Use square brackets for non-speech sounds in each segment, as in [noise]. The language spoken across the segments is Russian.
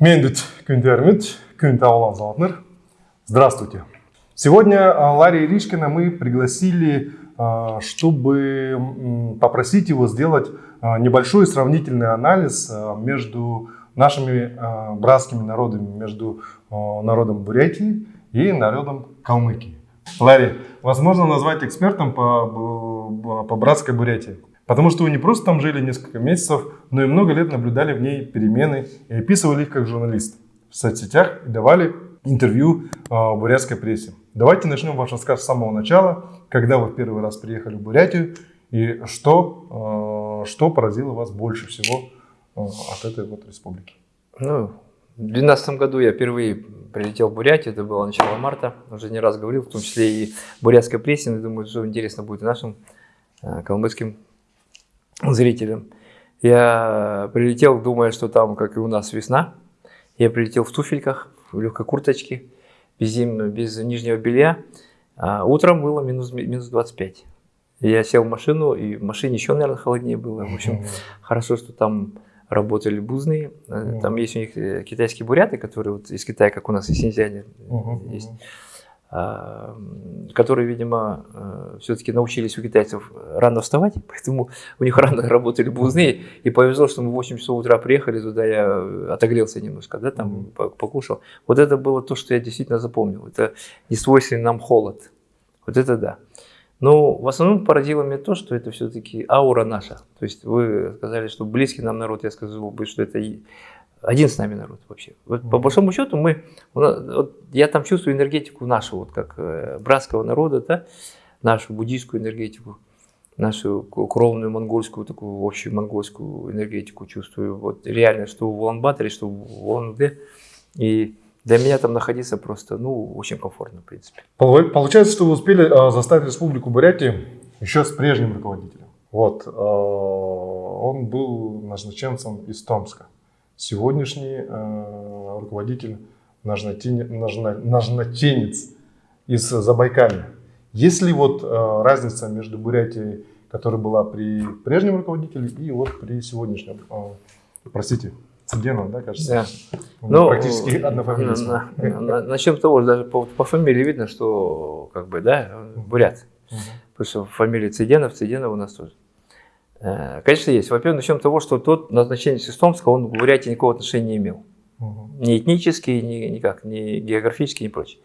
Мендит Кюнтермит, Кюнтаулан Золотнер. Здравствуйте. Сегодня а, Ларри Ришкина мы пригласили, а, чтобы попросить его сделать а, небольшой сравнительный анализ между нашими братскими народами, между народом Бурятии и народом Калмыкии. Ларри, возможно назвать экспертом по, по братской Бурятии? Потому что вы не просто там жили несколько месяцев, но и много лет наблюдали в ней перемены и описывали их как журналист в соцсетях и давали интервью э, бурятской прессе. Давайте начнем ваш рассказ с самого начала, когда вы в первый раз приехали в Бурятию и что, э, что поразило вас больше всего э, от этой вот республики. Ну, в 2012 году я впервые прилетел в Бурятию, это было начало марта, уже не раз говорил, в том числе и бурятской прессе, думаю, что интересно будет нашим э, калмыцким зрителям. Я прилетел, думая, что там, как и у нас, весна. Я прилетел в туфельках, в легкой курточке, без, зим, без нижнего белья. А утром было минус, минус 25. Я сел в машину, и в машине еще, наверное, холоднее было. В общем, хорошо, что там работали бузные. Там есть у них э, китайские буряты, которые вот из Китая, как у нас из Синьцзяня есть. А, которые, видимо, э, все-таки научились у китайцев рано вставать, [laughs] поэтому у них рано работали бузные, и повезло, что мы в 8 часов утра приехали туда, я отогрелся немножко, да, там покушал. Вот это было то, что я действительно запомнил, это не свойственный нам холод, вот это да. Но в основном поразило меня то, что это все-таки аура наша. То есть вы сказали, что близкий нам народ, я сказал бы, что это один с нами народ вообще. Вот, по большому счету мы, вот, я там чувствую энергетику нашу, вот как э, братского народа, да, нашу буддийскую энергетику, нашу кровную монгольскую, такую общую монгольскую энергетику чувствую. Вот реально, что в Улан-Баторе, что в Улан-Удэ. И для меня там находиться просто, ну, очень комфортно, в принципе. Получается, что вы успели э, заставить Республику Бурятии еще с прежним руководителем. Вот, э, он был назначенцем из Томска сегодняшний э, руководитель нажнотенец из Забайкалья. Есть ли вот э, разница между Бурятией, которая была при прежнем руководителе, и вот при сегодняшнем, э, простите, Цыгенов, да, кажется? Да. Ну, практически однофамилец. На, на, начнем с того, даже по, по фамилии видно, что как бы, да, бурят. Угу. Потому что фамилия Цыденов, Цыденов у нас тоже. Э, конечно, есть. Во-первых, начнем с того, что тот назначение Систомского, он к Бурятии никакого отношения не имел. Угу. Ни этнически, ни никак, ни географически, ни прочее.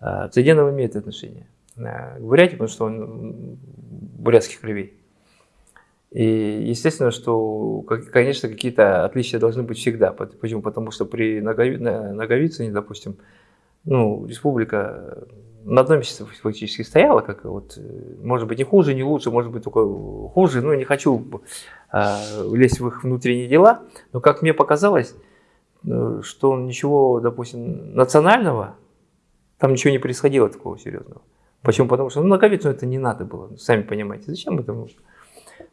А Цыденов имеет отношение э, к Бурятии, потому что он бурятских кровей. И естественно, что, конечно, какие-то отличия должны быть всегда. Почему? Потому что при Наговицыне, допустим, ну, республика на одном месте фактически стояла, как вот, э, может быть, не хуже, не лучше, может быть, только хуже, ну, не хочу э, лезть в их внутренние дела, но, как мне показалось, э, что ничего, допустим, национального, там ничего не происходило такого серьезного. Почему? Потому что ну, Наговицу это не надо было, сами понимаете, зачем это нужно?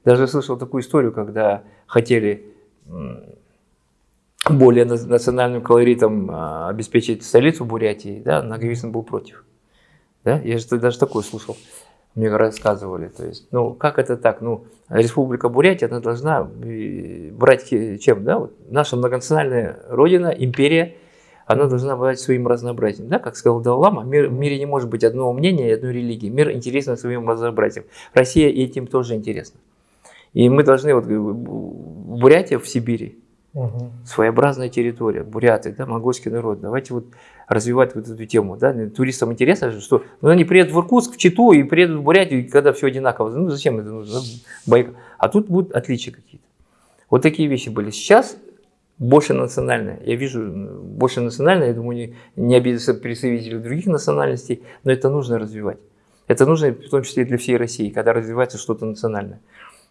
Даже слышал такую историю, когда хотели более национальным колоритом а, обеспечить столицу Бурятии, да, Наговицын был против. Да? Я же даже такое слушал, мне рассказывали. То есть, ну, как это так? Ну, Республика Бурятия, она должна брать чем? Да? Вот наша многонациональная родина, империя, она должна брать своим разнообразием. Да? Как сказал Даллама, мир, в мире не может быть одного мнения и одной религии. Мир интересен своим разнообразием. Россия этим тоже интересна. И мы должны, вот Бурятия в Сибири, Угу. Своеобразная территория, буряты, да, монгольский народ. Давайте вот развивать вот эту тему. Да. Туристам интересно, что ну, они приедут в Иркутск, в Читу и приедут в Бурятию, когда все одинаково. Ну зачем это нужно? Байк. А тут будут отличия какие-то. Вот такие вещи были. Сейчас больше национальное. Я вижу больше национальное, я думаю, не, не обидятся представители других национальностей, но это нужно развивать. Это нужно в том числе и для всей России, когда развивается что-то национальное.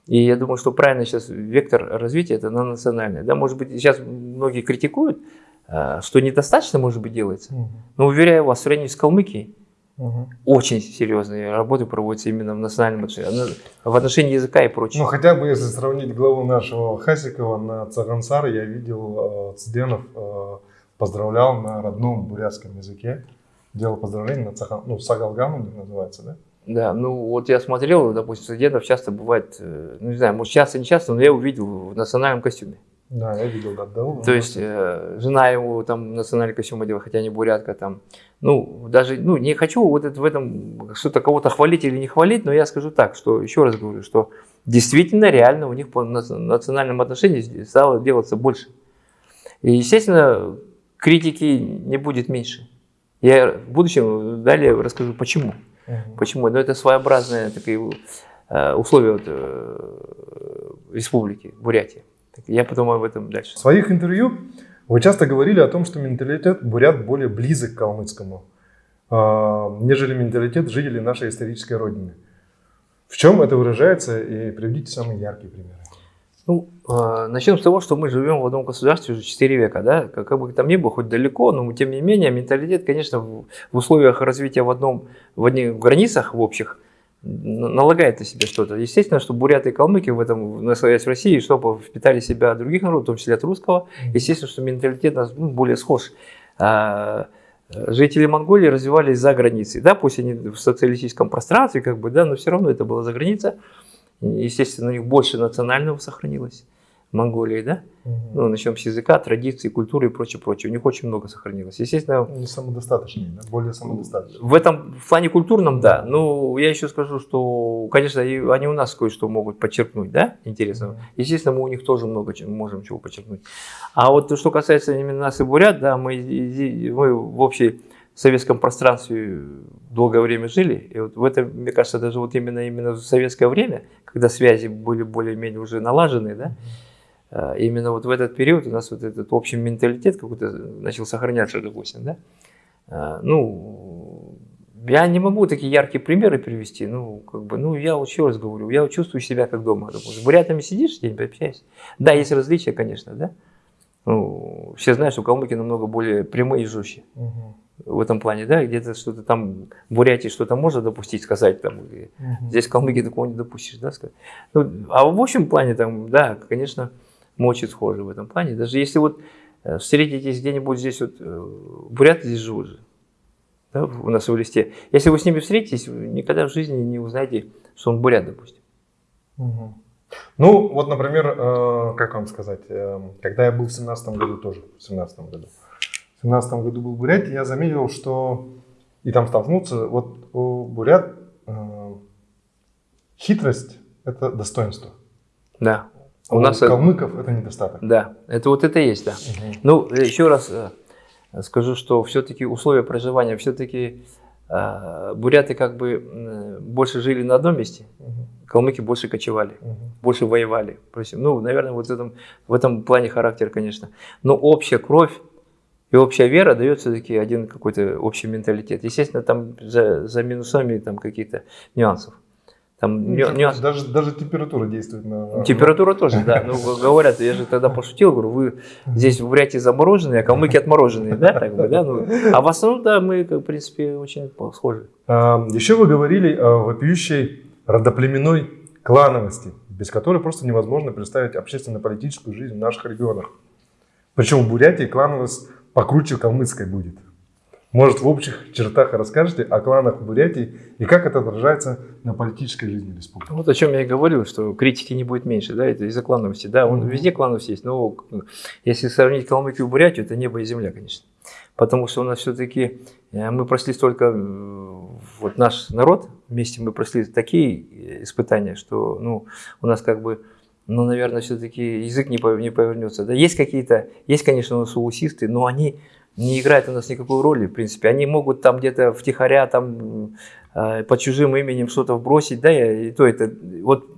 И я думаю, что правильно сейчас вектор развития это на национальное. Да, может быть, сейчас многие критикуют, а, что недостаточно, может быть, делается. Угу. Но уверяю вас, в сравнении с Калмыкией, угу. очень серьезные работы проводятся именно в национальном отношении, в отношении языка и прочее. Ну, хотя бы если сравнить главу нашего Хасикова на Цагансар, я видел, э, Цденов э, поздравлял на родном бурятском языке, делал поздравления на Цаган, ну, Сагалгам у них называется, да? Да, ну вот я смотрел, допустим, студентов часто бывает, э, ну не знаю, может часто, не часто, но я увидел в национальном костюме. Да, я видел, да, да. То есть э, жена его там национальный костюм одела, хотя не бурятка там. Ну, даже, ну, не хочу вот это, в этом что-то кого-то хвалить или не хвалить, но я скажу так, что, еще раз говорю, что действительно реально у них по национальным отношениям стало делаться больше. И, естественно, критики не будет меньше. Я в будущем далее расскажу, почему. Угу. Почему? Но это своеобразные такие э, условия вот, э, республики Бурятия. Я подумаю об этом дальше. В своих интервью вы часто говорили о том, что менталитет бурят более близок к калмыцкому, а, нежели менталитет жителей нашей исторической родины. В чем это выражается и приведите самые яркие примеры. Ну, э, начнем с того, что мы живем в одном государстве уже 4 века, да, как, как бы там ни было, хоть далеко, но тем не менее менталитет, конечно, в, в условиях развития в одном, в одних границах в общих, налагает на себя что-то. Естественно, что буряты и калмыки в этом, находясь в России, чтобы впитали себя от других народов, в том числе от русского, естественно, что менталитет у нас ну, более схож. А, жители Монголии развивались за границей, да, пусть они в социалистическом пространстве, как бы, да, но все равно это была за граница. Естественно, у них больше национального сохранилось. Монголии, да? Угу. Ну, начнем с языка, традиции, культуры и прочее, прочее. У них очень много сохранилось. Естественно... Не самодостаточные, да? более самодостаточные. В этом в плане культурном, да. Ну, я еще скажу, что, конечно, они у нас кое-что могут подчеркнуть, да, интересно. Угу. Естественно, мы у них тоже много чем, можем чего подчеркнуть. А вот что касается именно нас и бурят, да, мы, мы в общей советском пространстве долгое время жили. И вот в этом, мне кажется, даже вот именно, именно в советское время, когда связи были более-менее уже налажены, да, а, именно вот в этот период у нас вот этот общий менталитет какой-то начал сохраняться, допустим, да. А, ну, я не могу такие яркие примеры привести, ну, как бы, ну, я еще раз говорю, я чувствую себя как дома, допустим. С бурятами сидишь, день общаешься. Да, есть различия, конечно, да. Ну, все знают, что калмыки намного более прямые и жестче. Угу в этом плане, да, где-то что-то там в Бурятии что-то можно допустить, сказать там, угу. здесь в Калмыкии такого не допустишь, да, сказать. Ну, а в общем плане там, да, конечно, мы очень схожи в этом плане. Даже если вот э, встретитесь где-нибудь здесь, вот, э, буряты здесь живут же, да, у нас в листе. Если вы с ними встретитесь, вы никогда в жизни не узнаете, что он бурят, допустим. Угу. Ну, вот, например, э, как вам сказать, э, когда я был в семнадцатом году тоже, в семнадцатом году, в семнадцатом году был в Бурятии, я заметил, что и там столкнуться, вот у бурят э, хитрость – это достоинство. Да. У, у нас калмыков это, недостаток. Да, это вот это есть, да. Угу. Ну, еще раз э, скажу, что все-таки условия проживания, все-таки э, буряты как бы больше жили на одном месте, угу. калмыки больше кочевали, угу. больше воевали. Ну, наверное, вот в этом, в этом плане характер, конечно. Но общая кровь и общая вера дает все-таки один какой-то общий менталитет. Естественно, там за, за минусами там какие-то нюансов. Там ну, нюанс... даже, даже температура действует на... Температура тоже, да. Ну, говорят, я же тогда пошутил, говорю, вы здесь в Бурятии замороженные, а калмыки отмороженные, да, так бы, да? Ну, а в основном, да, мы, в принципе, очень схожи. А, еще вы говорили о вопиющей родоплеменной клановости, без которой просто невозможно представить общественно-политическую жизнь в наших регионах. Причем в Бурятии клановость покруче калмыцкой будет. Может, в общих чертах расскажете о кланах в Бурятии и как это отражается на политической жизни республики? Вот о чем я и говорил, что критики не будет меньше, да, это из-за клановости. Да, он, mm-hmm. везде клановость есть, но если сравнить Калмыкию и Бурятию, это небо и земля, конечно. Потому что у нас все-таки, э, мы прошли столько, э, вот наш народ, вместе мы прошли такие испытания, что ну, у нас как бы ну, наверное, все-таки язык не повернется. Да, есть какие-то, есть, конечно, у нас соусисты, но они не играет у нас никакой роли, в принципе. Они могут там где-то втихаря там э, под чужим именем что-то вбросить, да, и то это, вот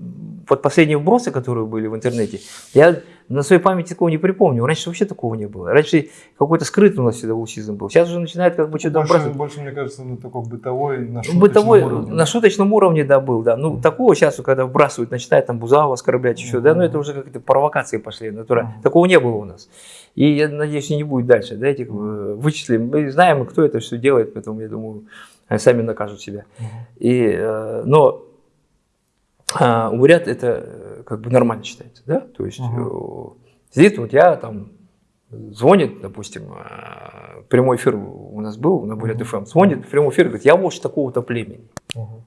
под последние вбросы, которые были в интернете, я на своей памяти такого не припомню. Раньше вообще такого не было. Раньше какой-то скрытый у нас всегда аутизм был. Сейчас уже начинает как бы что-то больше, больше, мне кажется, на такой бытовой, на шуточном бытовой, уровне. На шуточном уровне, да, был, да. Ну, такого сейчас, когда вбрасывают, начинает там Бузава оскорблять еще, mm-hmm. да, ну это уже какие-то провокации пошли. Натура. Mm-hmm. Такого не было у нас. И я надеюсь, не будет дальше, да, этих э, вычислим. Мы знаем, кто это все делает, поэтому, я думаю, они сами накажут себя. Mm-hmm. И, э, но а, бурят это э, как бы нормально считается, да, то есть угу. сидит вот я там, звонит, допустим, э, прямой эфир у нас был на Бурят ФМ, звонит в прямой эфир, говорит, я вождь такого-то племени, угу.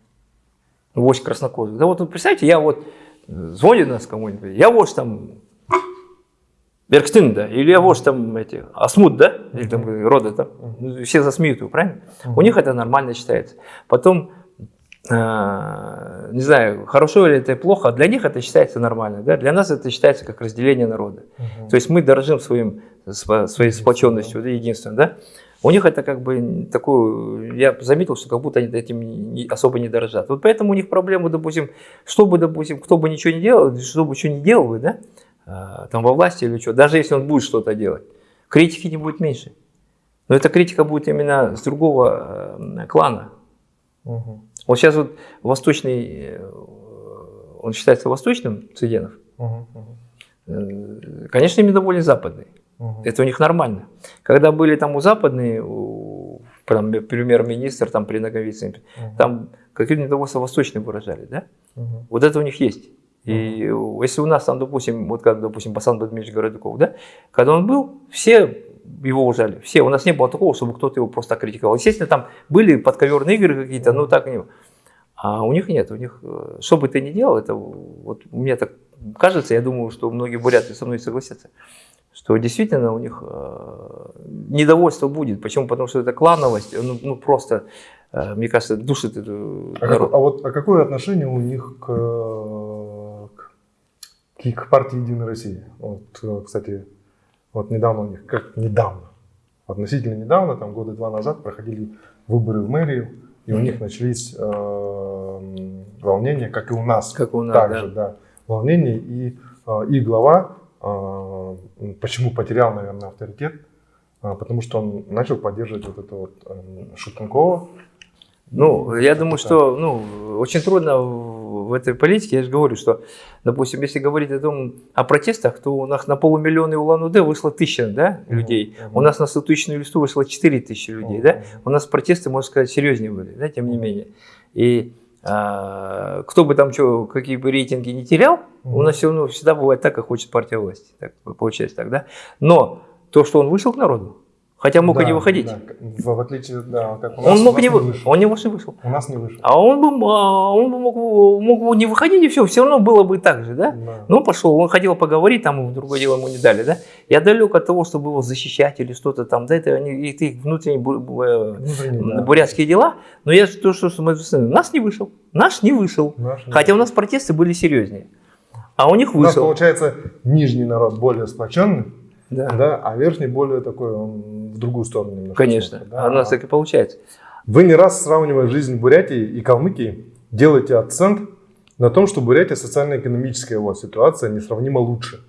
вождь краснокожих. Да вот представьте, я вот звонит нас кому-нибудь, я вождь там Беркстин, да, или Авош там эти, Асмут, да, или там рода там, все засмеют его, правильно? У них это нормально считается. Потом, э, не знаю, хорошо или это плохо, для них это считается нормально, да, для нас это считается как разделение народа. То есть мы дорожим своим, своей сплоченностью, да, единством, да. У них это как бы такую, я заметил, что как будто они этим не, особо не дорожат. Вот поэтому у них проблема, допустим, чтобы, допустим, кто бы ничего не делал, что бы что не делал бы, да, а, там во власти или что, даже если он будет что-то делать, критики не будет меньше. Но эта критика будет именно с другого э, клана. Угу. Вот сейчас вот восточный, э, он считается восточным Цыденов. Угу. Конечно, им недоволен западный. Угу. Это у них нормально. Когда были там у западные, у, прям премьер-министр там при Наговицыне, угу. там какие-то недовольства восточные выражали, да? Угу. Вот это у них есть. И если у нас там, допустим, вот как, допустим, Басан Бадмирович Городков, да, когда он был, все его уважали, все. У нас не было такого, чтобы кто-то его просто критиковал. Естественно, там были подковерные игры какие-то, но так не А у них нет, у них, э, что бы ты ни делал, это вот мне так кажется, я думаю, что многие буряты со мной согласятся, что действительно у них э, недовольство будет. Почему? Потому что это клановость, ну, ну просто, э, мне кажется, душит эту а, народ. а вот а какое отношение у них к к партии Единой России. Вот, э, кстати, вот недавно у них, как недавно, относительно недавно, там года два назад проходили выборы в мэрию, и у них начались э, волнения, как и у нас. Как у нас, также, да. да волнения. И, э, и глава, э, почему потерял, наверное, авторитет, э, потому что он начал поддерживать вот это вот э, Шутенкова. Ну, я думаю, что ну, очень трудно в этой политике, я же говорю, что, допустим, если говорить о, том, о протестах, то у нас на полумиллиона Улан-Удэ вышло тысяча да, людей, mm -hmm. у нас на 100 тысячную листу вышло 4 тысячи людей, mm -hmm. да, у нас протесты, можно сказать, серьезнее были, да, тем не менее. И а, кто бы там что, какие бы рейтинги не терял, mm -hmm. у нас все равно всегда бывает так, как хочет партия власти, так получается так, да. Но то, что он вышел к народу, Хотя мог да, и не выходить. Да. В, в отличие, да, как у нас. Он мог не, вы... вышел. Он не вышел. У нас не вышел. А он бы, а, он бы мог, мог не выходить, и все, все равно было бы так же, да? да. Ну, пошел, он хотел поговорить, там, другое дело ему не дали, да? Я далек от того, чтобы его защищать или что-то там, да, это, они, это их внутренние, внутренние да. бурятские дела. Но я то, что мы, нас не вышел, наш не вышел. Наш не Хотя вышел. у нас протесты были серьезнее. А у них вышел. У нас, получается, нижний народ более сплоченный, да. Да, а верхний более такой, он в другую сторону немножко. Конечно, смотрит, да? а у нас так и получается. Вы не раз сравнивая жизнь Бурятии и Калмыкии, делаете акцент на том, что Бурятия социально-экономическая его ситуация несравнимо лучше.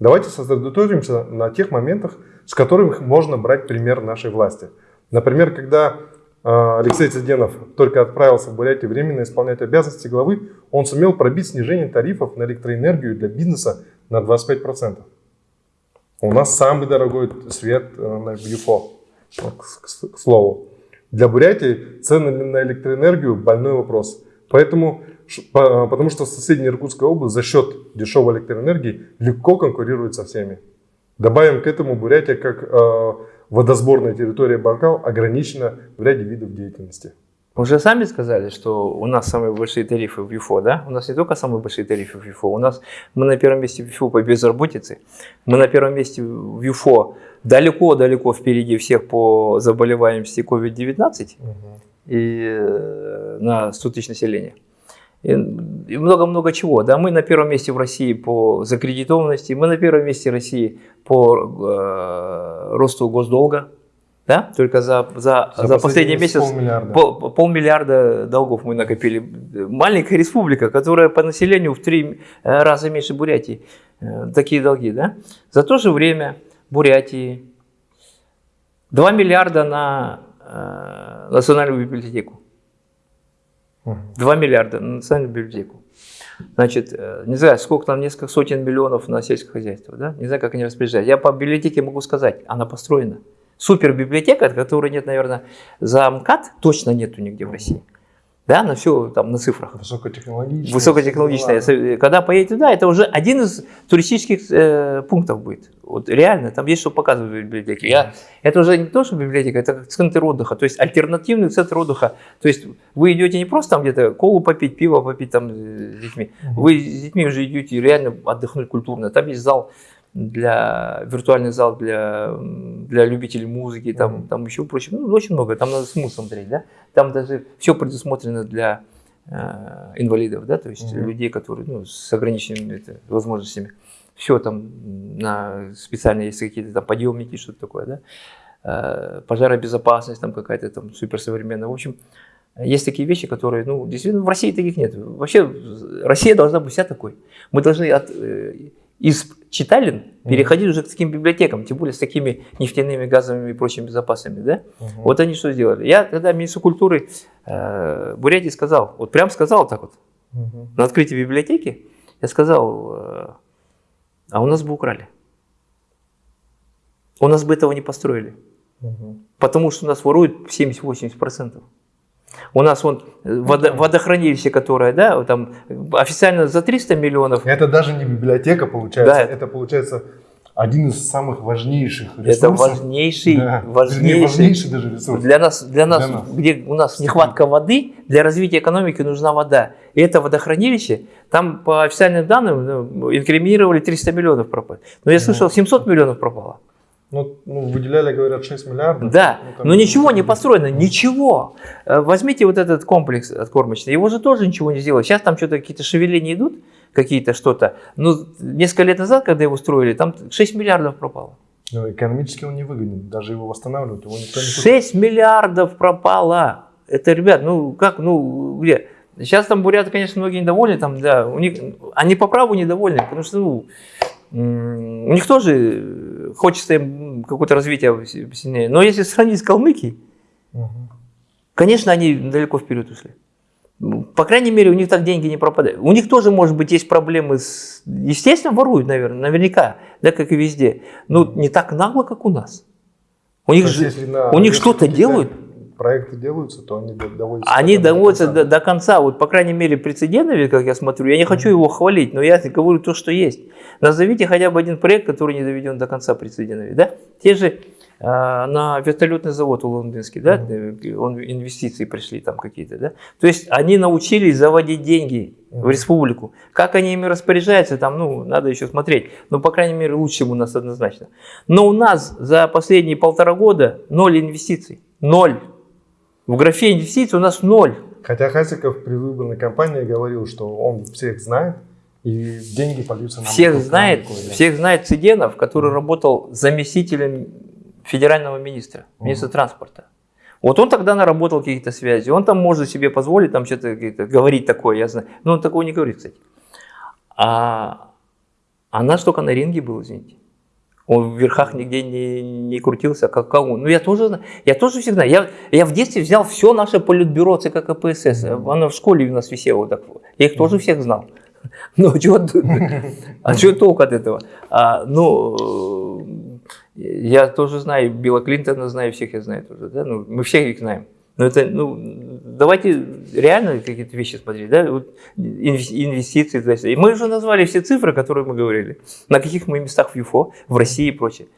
Давайте сосредоточимся на тех моментах, с которых можно брать пример нашей власти. Например, когда а, Алексей Циденов только отправился в Бурятию временно исполнять обязанности главы, он сумел пробить снижение тарифов на электроэнергию для бизнеса на 25%. У нас самый дорогой свет э, на ЮФО, к слову. Для Бурятии цены на электроэнергию – больной вопрос. Поэтому, потому что соседняя Иркутская область за счет дешевой электроэнергии легко конкурирует со всеми. Добавим к этому Бурятия как э, водосборная территория Байкал ограничена в ряде видов деятельности. Вы уже сами сказали, что у нас самые большие тарифы в ЮФО, да? У нас не только самые большие тарифы в ЮФО, у нас мы на первом месте в ЮФО по безработице, мы на первом месте в ЮФО далеко-далеко впереди всех по заболеваемости COVID-19 угу. и э, на 100 тысяч населения. И много-много чего. Да, мы на первом месте в России по закредитованности, мы на первом месте в России по э, росту госдолга, да? Только за, за, за, за последний месяц полмиллиарда. Пол, полмиллиарда долгов мы накопили. Маленькая республика, которая по населению в три э, раза меньше Бурятии. Э, такие долги. Да? За то же время Бурятии 2 миллиарда на э, национальную библиотеку. 2 миллиарда на национальную библиотеку. Значит, э, не знаю, сколько там, несколько сотен миллионов на сельское хозяйство. Да? Не знаю, как они распоряжаются. Я по библиотеке могу сказать, она построена супер библиотека, которой нет, наверное, за МКАД, точно нету нигде в России. Да, на все там на цифрах. Высокотехнологичная. Высокотехнологичная. Да. Когда поедете туда, это уже один из туристических э, пунктов будет. Вот реально, там есть что показывать в библиотеке. Я, это уже не то, что библиотека, это центр отдыха, то есть альтернативный центр отдыха. То есть вы идете не просто там где-то колу попить, пиво попить там с детьми, вы с детьми уже идете реально отдохнуть культурно. Там есть зал для виртуальный зал для, для любителей музыки, там, mm-hmm. там еще прочее. Ну, очень много, там надо смысл смотреть, да. Там даже все предусмотрено для э, инвалидов, да, то есть mm-hmm. людей, которые ну, с ограниченными это, возможностями. Все там на специально есть какие-то там подъемники, что-то такое, да. Э, пожаробезопасность там какая-то там суперсовременная. В общем, есть такие вещи, которые, ну, действительно, в России таких нет. Вообще, Россия должна быть вся такой. Мы должны от, э, из читалин переходить уже к таким библиотекам, тем более с такими нефтяными, газовыми и прочими запасами. Да? Угу. Вот они что сделали. Я когда министру культуры э, Бурятии сказал, вот прям сказал так вот, угу. на открытии библиотеки, я сказал, э, а у нас бы украли. У нас бы этого не построили. Угу. Потому что у нас воруют 70-80%. У нас вон э, водо, водохранилище, которое, да, там официально за 300 миллионов. Это даже не библиотека получается, да. это получается один из самых важнейших ресурсов. Это важнейший, да. важнейший, важнейший даже ресурс. Для нас, для нас, для нас, где у нас нехватка воды, для развития экономики нужна вода. И это водохранилище, там по официальным данным ну, инкриминировали 300 миллионов пропало. Но я слышал, 700 миллионов пропало. Ну, ну, выделяли, говорят, 6 миллиардов. Да, ну, но ничего не построено, ничего. Э, возьмите вот этот комплекс откормочный, его же тоже ничего не сделали. Сейчас там что-то какие-то шевеления идут, какие-то что-то. Ну, несколько лет назад, когда его строили, там 6 миллиардов пропало. Ну, экономически он не выгоден, даже его восстанавливать его никто не 6 миллиардов пропало. Это, ребят, ну как, ну где? Сейчас там буряты, конечно, многие недовольны, там, да, у них, они по праву недовольны, потому что, ну, у них тоже хочется им какое-то развитие сильнее. Но если сравнить с Калмыкией, угу. конечно, они далеко вперед ушли. По крайней мере, у них так деньги не пропадают. У них тоже, может быть, есть проблемы с... Естественно, воруют, наверное, наверняка, да, как и везде. Но не так нагло, как у нас. У них, же, у них что-то делают проекты делаются, то они доводятся. Они доводятся до, до конца. Вот, по крайней мере, прецедентами, как я смотрю, я не хочу его хвалить, но я говорю то, что есть. Назовите хотя бы один проект, который не доведен до конца прецедентами. Да? Те же э, на вертолетный завод у лондонский, да, mm-hmm. он, инвестиции пришли там какие-то, да. То есть они научились заводить деньги mm-hmm. в республику. Как они ими распоряжаются, там, ну, надо еще смотреть. Но, по крайней мере, лучше у нас однозначно. Но у нас за последние полтора года ноль инвестиций. Ноль. В графе инвестиций у нас ноль. Хотя Хасиков при выборной кампании говорил, что он всех знает, и деньги польются на Всех знает, да. всех знает Цыденов, который mm. работал заместителем федерального министра, министра mm. транспорта. Вот он тогда наработал какие-то связи, он там может себе позволить там что-то говорить такое, я знаю. Но он такого не говорит, кстати. А, а наш только на ринге был, извините. Он в верхах нигде не, не крутился, как кого. Ну, я тоже, я тоже всегда. Я, я в детстве взял все наше политбюро ЦК КПСС. Оно в школе у нас висело. Так, я их тоже всех знал. [laughs] Ну, чего, а что толк от этого? А, ну, я тоже знаю Билла Клинтона, знаю всех, я знаю тоже. Да? Ну, мы всех их знаем. Но это, ну, давайте реально какие-то вещи смотреть, да, вот инвестиции. То есть, и мы уже назвали все цифры, которые мы говорили, на каких мы местах в ЮФО, в России и прочее.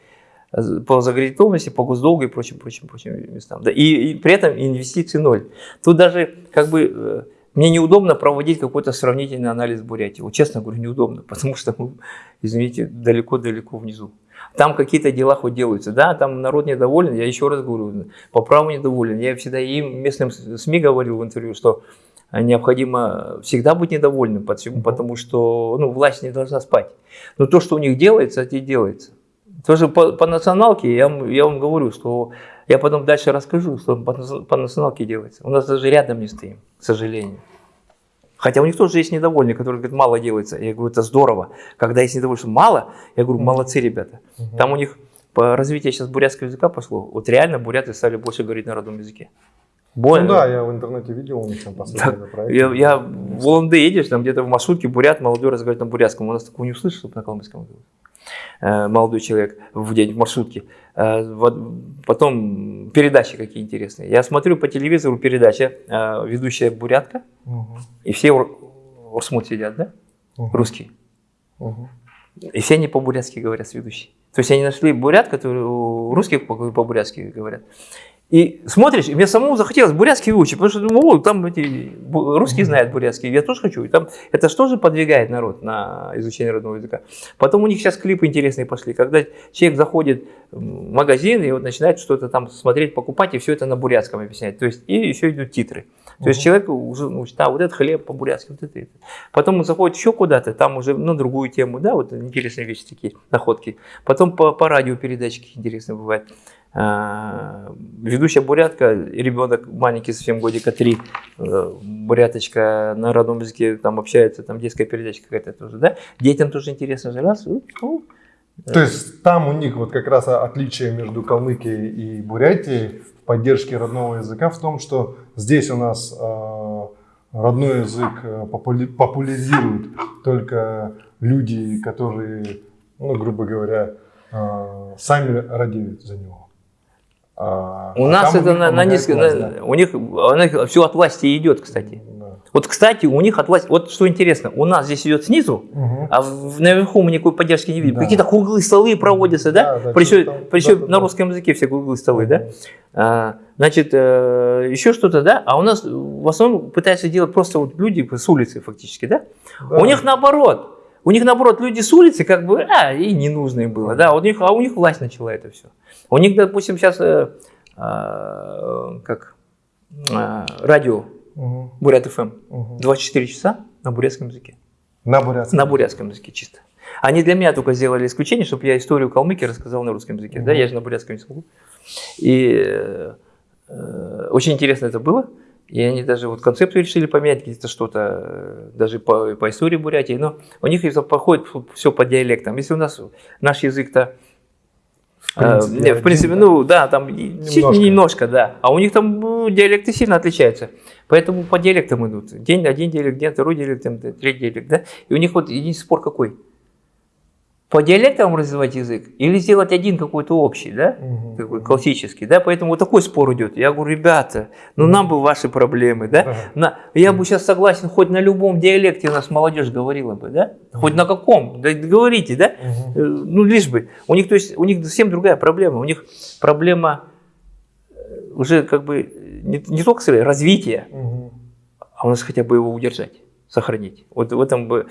По заградительности, по госдолгу и прочим, прочим, прочим местам. Да. И, и при этом инвестиции ноль. Тут даже как бы э, мне неудобно проводить какой-то сравнительный анализ Бурятии. Вот честно говорю, неудобно, [laughs] потому что мы, извините, далеко-далеко внизу. Там какие-то дела хоть делаются. Да, там народ недоволен, я еще раз говорю, по праву недоволен. Я всегда им, местным СМИ говорил в интервью, что необходимо всегда быть недовольным, потому что ну, власть не должна спать. Но то, что у них делается, это и делается. Тоже по, по националке, я, я вам говорю, что я потом дальше расскажу, что по, по националке делается. У нас даже рядом не стоим, к сожалению. Хотя у них тоже есть недовольные, которые говорят, мало делается. Я говорю, это здорово. Когда есть недовольные, что мало, я говорю, молодцы ребята. Там у них по развитию сейчас бурятского языка пошло. Вот реально буряты стали больше говорить на родном языке. Больно. Ну да, я в интернете видел у них там последний проект. Я, я в Уланды едешь, там где-то в маршрутке бурят, молодой разговаривает на бурятском. У нас такого не услышишь, чтобы на калмыцком говорить. Э, молодой человек в день в маршрутке. Э, потом передачи какие интересные. Я смотрю по телевизору передача, э, ведущая бурятка, угу. и все урсмут сидят, да? Угу. Русские. Угу. И все они по-бурятски говорят с ведущей. То есть они нашли бурят, который русских по-бурятски говорят. И смотришь, и мне самому захотелось бурятский выучить, потому что думаю, о, там эти русские знают бурятский, я тоже хочу. И там, это что же подвигает народ на изучение родного языка. Потом у них сейчас клипы интересные пошли, когда человек заходит магазин и вот начинает что-то там смотреть, покупать, и все это на бурятском объяснять. То есть, и еще идут титры. То uh есть человек уже ну, да, вот этот хлеб по-бурятски, вот это, это. Потом он заходит еще куда-то, там уже на другую тему, да, вот интересные вещи такие, находки. Потом по, по радио передачки интересные бывают. А, ведущая бурятка, ребенок маленький, совсем годика три, э, буряточка на родном языке там общается, там детская передача какая-то тоже, да? Детям тоже интересно раз, ну, то есть там у них вот как раз отличие между Калмыкией и Бурятией в поддержке родного языка в том, что здесь у нас э, родной язык э, популяризируют только люди, которые, ну, грубо говоря, э, сами радеют за него. А, у а нас это на, на низко, на, у них, у них все от власти идет, кстати. Да. Вот, кстати, у них от власти, вот что интересно, у нас здесь идет снизу, угу. а в, наверху мы никакой поддержки не видим. Да. Какие-то круглые столы проводятся, да? да, да причем там, причем да, на русском языке все круглые столы, угу. да? А, значит, э, еще что-то, да? А у нас в основном пытаются делать просто вот люди с улицы фактически, да? да. У них наоборот. У них, наоборот, люди с улицы, как бы, а, и не нужно им было, да, у них, а у них власть начала это все. У них, допустим, сейчас, э, э, как, э, радио, угу. Бурят ФМ, угу. 24 часа на бурятском языке. На бурятском? На бурятском языке чисто. Они для меня только сделали исключение, чтобы я историю Калмыкии рассказал на русском языке, угу. да, я же на бурятском не смогу. И э, э, очень интересно это было. И они даже вот концепцию решили поменять, где-то что-то, э, даже по, по истории Бурятии, но у них походит все по диалектам. Если у нас наш язык-то, э, принципе, э, в принципе ну да, там немножко. немножко, да, а у них там ну, диалекты сильно отличаются. Поэтому по диалектам идут. День, один диалект, день, второй диалект, третий диалект, да. И у них вот единственный спор какой – по диалектам развивать язык или сделать один какой-то общий, да, угу. такой классический, да, поэтому вот такой спор идет. Я говорю, ребята, ну нам бы ваши проблемы, да, на, я бы сейчас согласен, хоть на любом диалекте нас молодежь говорила бы, да, хоть на каком, да, говорите, да, угу. ну лишь бы. У них, то есть, у них совсем другая проблема, у них проблема э, уже как бы не, не только развития, угу. а у нас хотя бы его удержать, сохранить. Вот в этом бы.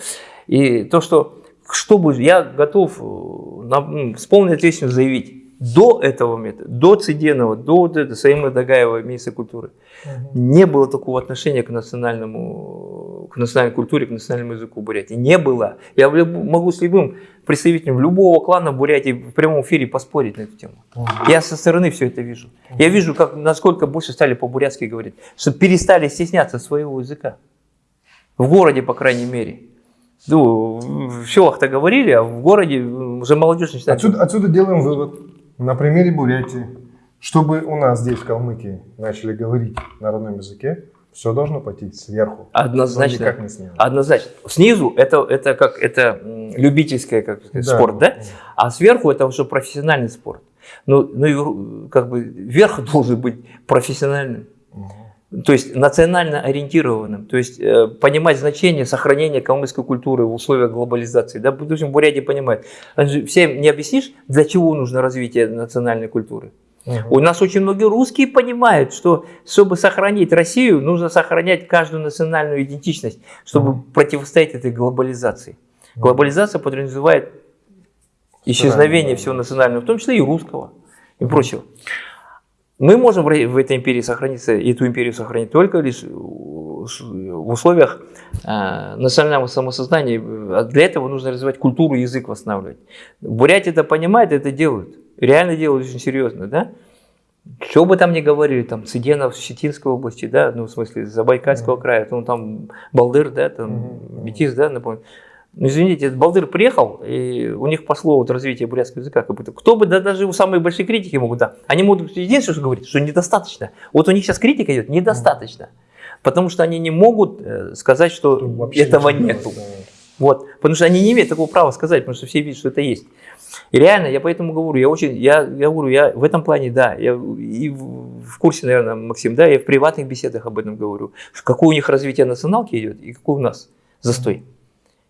И то, что что будет, я готов э, на, с полной ответственностью заявить, до этого метода, до Циденова, до вот этого, Саима Дагаева, министра культуры, угу. не было такого отношения к национальному, к национальной культуре, к национальному языку Бурятии. Не было. Я могу с любым представителем любого клана Бурятии в прямом эфире поспорить на эту тему. Угу. Я со стороны все это вижу. Угу. Я вижу, как, насколько больше стали по-бурятски говорить, что перестали стесняться своего языка. В городе, по крайней мере. Ну, в селах-то говорили, а в городе уже молодежь начинает... Отсюда, отсюда делаем вывод на примере Бурятии. Чтобы у нас здесь, в Калмыкии, начали говорить на родном языке, все должно пойти сверху. Однозначно. Никак не снизу. Однозначно. Снизу это, это как это любительское как сказать, да, спорт, да? А сверху это уже профессиональный спорт. Ну, ну как бы верх [laughs] должен быть профессиональным. Угу то есть национально ориентированным, то есть э, понимать значение сохранения калмыцкой культуры в условиях глобализации. Да, допустим, Бурятия понимает. Всем не объяснишь, для чего нужно развитие национальной культуры. Угу. У нас очень многие русские понимают, что чтобы сохранить Россию, нужно сохранять каждую национальную идентичность, чтобы угу. противостоять этой глобализации. Угу. Глобализация подразумевает исчезновение всего национального, в том числе и русского и прочего. Мы можем в этой империи сохраниться, эту империю сохранить только лишь в условиях э, национального самосознания. А для этого нужно развивать культуру, язык восстанавливать. Бурятия это понимает, это делают. Реально делают очень серьезно, да? Что бы там ни говорили, там Цыденов Щетинской области, да, ну в смысле Забайкальского mm -hmm. края, ну там Балдыр, да, там mm -hmm. Метис, да, напомню. Ну, извините, этот Балдыр приехал, и у них пошло вот развитие бурятского языка. Как будто. Кто бы, да даже у самые большие критики могут, да, они могут единственное, что говорить, что недостаточно. Вот у них сейчас критика идет, недостаточно. Потому что они не могут э, сказать, что Вообще этого нет. Вот, потому что они не имеют такого права сказать, потому что все видят, что это есть. И реально, я поэтому говорю, я очень, я, я говорю, я в этом плане, да, я и в курсе, наверное, Максим, да, я в приватных беседах об этом говорю, какое у них развитие националки идет и какой у нас застой.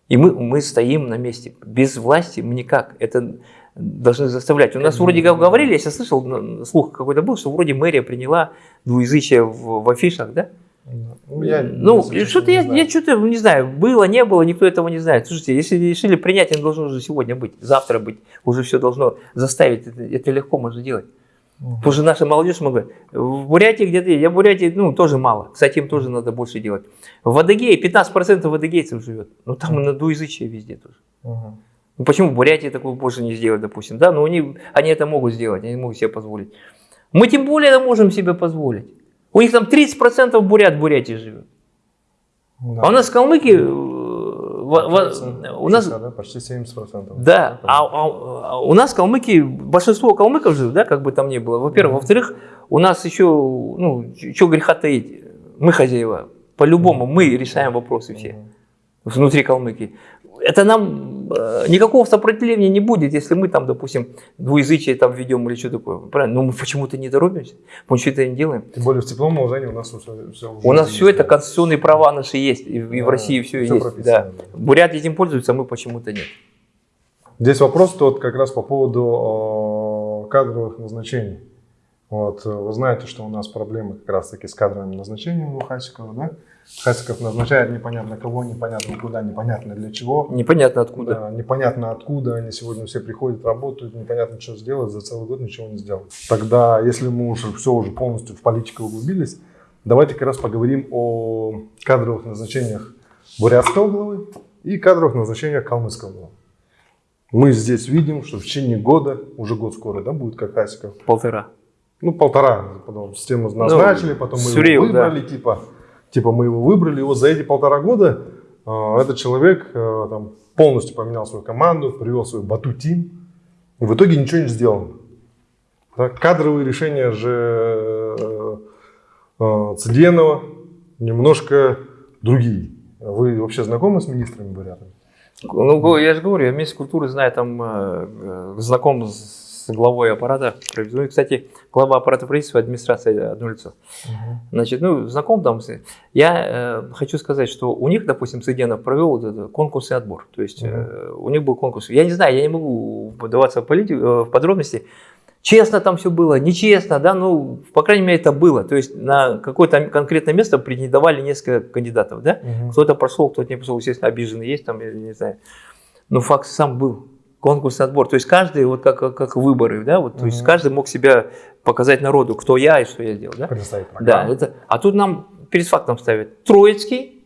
И мы, мы стоим на месте. Без власти мы никак. Это должны заставлять. У нас вроде как говорили, я сейчас слышал, слух какой-то был, что вроде мэрия приняла двуязычие в, в афишах, да? Ну, я, ну что-то я, я что-то не знаю, было, не было, никто этого не знает. Слушайте, если решили принять, оно должно уже сегодня быть, завтра быть, уже все должно заставить, это, это легко можно делать. Потому что наша молодежь много. В Бурятии где-то, я в Бурятии, ну, тоже мало. Кстати, им тоже надо больше делать. В Адыгее 15% адыгейцев живет. Ну, там угу. на двуязычие везде тоже. Угу. Ну, почему в Бурятии такое больше не сделать, допустим? Да, но они, они это могут сделать, они могут себе позволить. Мы тем более это можем себе позволить. У них там 30% бурят в Бурятии живет. Да. А у нас в Калмыкии у нас да, почти 70%. Да, а, а, а у нас калмыки, большинство калмыков живут, да, как бы там ни было. Во-первых, mm-hmm. во-вторых, у нас еще, ну, что греха таить, мы хозяева. По-любому mm-hmm. мы решаем вопросы все mm-hmm. внутри Калмыкии это нам э, никакого сопротивления не будет, если мы там, допустим, двуязычие там ведем или что такое. Правильно? Но мы почему-то не торопимся, мы что-то не делаем. Тем более в теплом уложении у нас все, все У нас все это, конституционные права наши есть, и, да, в России все, все есть. Да. Бурят этим пользуются, а мы почему-то нет. Здесь вопрос тот как раз по поводу э, кадровых назначений. Вот, э, вы знаете, что у нас проблемы как раз таки с кадровыми назначениями у Хасикова, да? Хасиков назначает непонятно кого, непонятно куда, непонятно для чего. Непонятно откуда. Да, непонятно откуда. Они сегодня все приходят, работают, непонятно, что сделать, за целый год ничего не сделают. Тогда, если мы уже все уже полностью в политику углубились, давайте как раз поговорим о кадровых назначениях бурятского главы и кадровых назначениях калмыцкого главы. Мы здесь видим, что в течение года, уже год скоро, да, будет как Хасиков? Полтора. Ну, полтора, потом систему назначили, ну, потом мы его выбрали, да. типа типа мы его выбрали, вот за эти полтора года э, этот человек э, там, полностью поменял свою команду, привел свой бату-тим, и в итоге ничего не сделано. Так, кадровые решения же э, э, Цыденова немножко другие. Вы вообще знакомы с министрами бурятами? Ну, я же говорю, я министр культуры знаю, там э, э знаком с главой аппарата правительства. Ну, кстати, глава аппарата правительства, администрация одно лицо. Угу. Значит, ну, знаком там. Я э, хочу сказать, что у них, допустим, Цыденов провел вот конкурс и отбор. То есть угу. э, у них был конкурс. Я не знаю, я не могу подаваться в, политику, э, в подробности. Честно там все было, нечестно, да, ну, по крайней мере, это было. То есть на какое-то конкретное место претендовали несколько кандидатов, да. Угу. Кто-то прошел, кто-то не прошел, естественно, обиженный есть там, я не знаю. Но факт сам был конкурсный отбор. То есть каждый, вот как, как выборы, да, вот, то есть каждый мог себя показать народу, кто я и что я сделал. Да, да это, а тут нам перед фактом ставят Троицкий,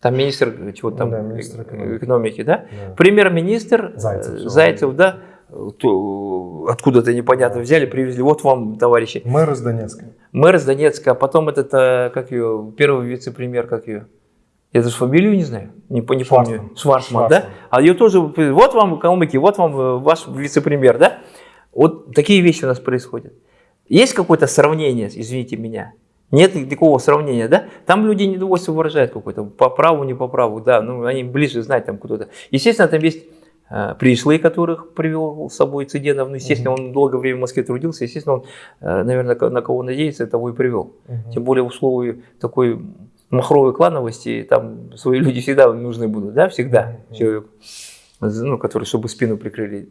там министр чего там, да, министр экономики, экономики да? да. премьер-министр Зайцев, Зайцев да, откуда-то непонятно взяли, привезли, вот вам, товарищи. Мэр из Донецка. Мэр из Донецка, а потом этот, э, как ее, первый вице-премьер, как ее, я даже фамилию не знаю, не, не помню. Шварцман, да? А ее тоже, вот вам калмыки, вот вам э, ваш вице-премьер, да? Вот такие вещи у нас происходят. Есть какое-то сравнение, извините меня? Нет никакого сравнения, да? Там люди недовольство выражают какое-то, по праву, не по праву, да, ну они ближе знают там кто-то. Естественно, там есть э, пришлые, которых привел с собой Цыденов, ну, естественно, он долгое время в Москве трудился, естественно, он, э, наверное, на кого надеется, того и привел. Угу. Тем более в условии такой махровой клановости, там свои люди всегда нужны будут, да, всегда человек, ну, который, чтобы спину прикрыли.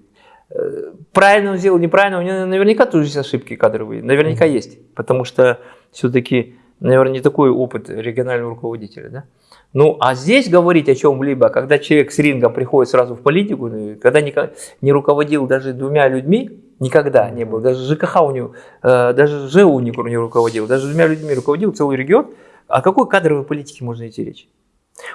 Э, правильно он сделал, неправильно, у него наверняка тоже есть ошибки кадровые, наверняка mm-hmm. есть, потому что все-таки, наверное, не такой опыт регионального руководителя, да. Ну, а здесь говорить о чем-либо, когда человек с ринга приходит сразу в политику, ну, когда не, не руководил даже двумя людьми, никогда не был, даже ЖКХ у него, э, даже не, не руководил, даже двумя людьми руководил целый регион, о какой кадровой политике можно идти речь?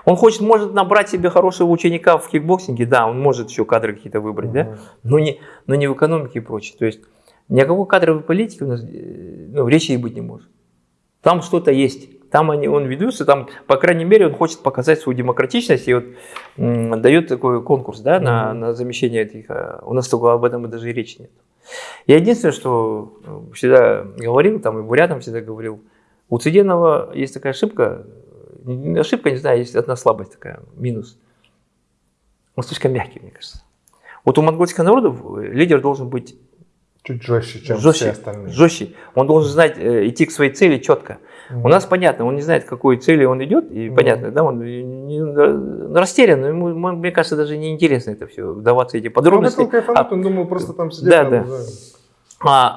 Он хочет, может набрать себе хорошего ученика в кикбоксинге, да, он может еще кадры какие-то выбрать, -huh. да, но не, но не в экономике и прочее. То есть ни о какой кадровой политике у нас э, ну, речи и быть не может. Там что-то есть, там они, он ведется, там, по крайней мере, он хочет показать свою демократичность и вот дает такой конкурс да, -huh. на, на замещение этих. А у нас только об этом и даже и речи нет. Я единственное, что э, всегда говорил, там и бурятам всегда говорил, у Цыденова есть такая ошибка, ошибка, не знаю, есть одна слабость такая, минус. Он слишком мягкий, мне кажется. Вот у монгольских народов лидер должен быть Чуть жестче, чем жестче, все остальные. Жестче. Он должен знать, э, идти к своей цели четко. У нас понятно, он не знает, к какой цели он идет, и Мгм. понятно, да, он не- растерян, но ему, мне кажется, даже не интересно это все, вдаваться эти Он подробности. хотел кайфануть, он думал просто там сидеть. Да, там, да. А,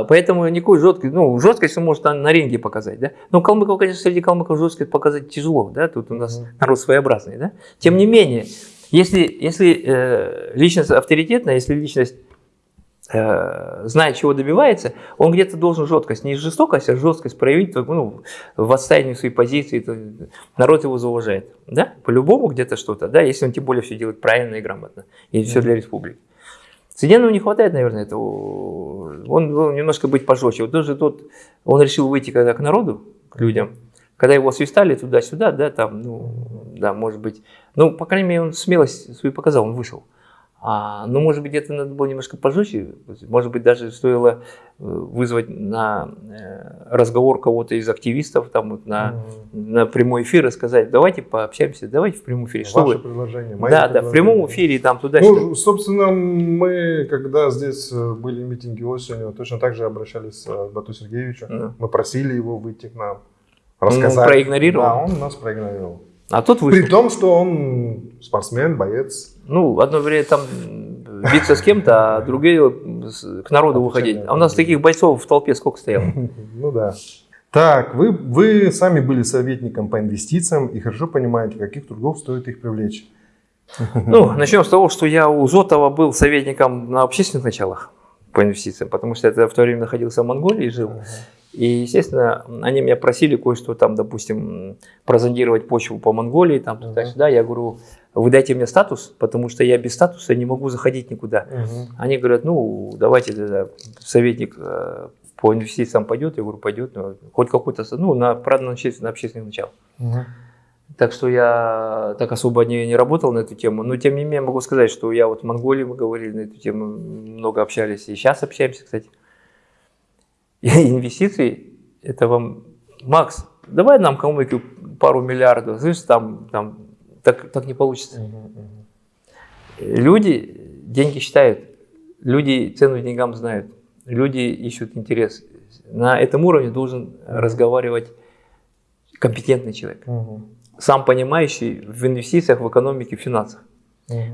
а, поэтому никакой жесткой, ну, жесткость он может на, на ринге показать, да. Но калмыков, конечно, среди калмыков жесткость показать тяжело, да, тут у нас Мгм. народ своеобразный, да. Тем не менее, если, если э, личность авторитетная, если личность э, знает, чего добивается, он где-то должен жесткость, не жестокость, а жесткость проявить ну, в отстаивании своей позиции, то народ его зауважает, да, по-любому где-то что-то, да, если он тем более все делает правильно и грамотно, и все для республики. Цыденову не хватает, наверное, этого. Он должен немножко быть пожестче. Вот даже тот, он решил выйти когда к народу, к людям, когда его свистали туда-сюда, да, там, ну, да, может быть, ну, по крайней мере, он смелость свою показал, он вышел. А, ну, может быть, где-то надо было немножко пожестче, может быть, даже стоило э, вызвать на э, разговор кого-то из активистов, там, вот на, на прямой эфир и сказать, давайте пообщаемся, давайте в прямом эфире. Что Ваше вы? предложение. мои Да, да, в прямом эфире, там, туда-сюда. Ну, собственно, мы, когда здесь э, были митинги осенью, точно так же обращались к Бату Сергеевичу. Ну. Мы просили его выйти к нам, Он рассказать. проигнорировал? Да, он нас проигнорировал. А тот вышел. При том, что он спортсмен, боец. Ну, одно время там биться с кем-то, а другие к народу выходить. А у нас таких бойцов в толпе сколько стояло? [laughs] Ну да. Так, вы, вы сами были советником по инвестициям и хорошо понимаете, каких трудов стоит их привлечь. Ну, [laughs] начнем с того, что я у Зотова был советником на общественных началах по инвестициям, потому что я в то время находился в Монголии и жил. И, естественно, они меня просили кое-что там, допустим, прозондировать почву по Монголии, там, Мгм. туда-сюда. Я говорю, вы дайте мне статус, потому что я без статуса не могу заходить никуда. Мгм. Они говорят, ну, давайте тогда советник э, по инвестициям пойдет. Я говорю, пойдет. ну, хоть какой-то, ну, на, правда, на общественных, на общественных началах. Так что я так особо не, не работал на эту тему. Но, тем не менее, могу сказать, что я вот в Монголии, мы говорили на эту тему, много общались. И сейчас общаемся, кстати. И [laughs] инвестиции, это вам, Макс, давай нам калмыки пару миллиардов. Слышишь, там, там так, так не получится. Мгм. Мгм. Люди деньги считают, люди цену деньгам знают, люди ищут интерес. На этом уровне должен разговаривать компетентный человек, Мгм. Сам понимающий в инвестициях, в экономике, в финансах.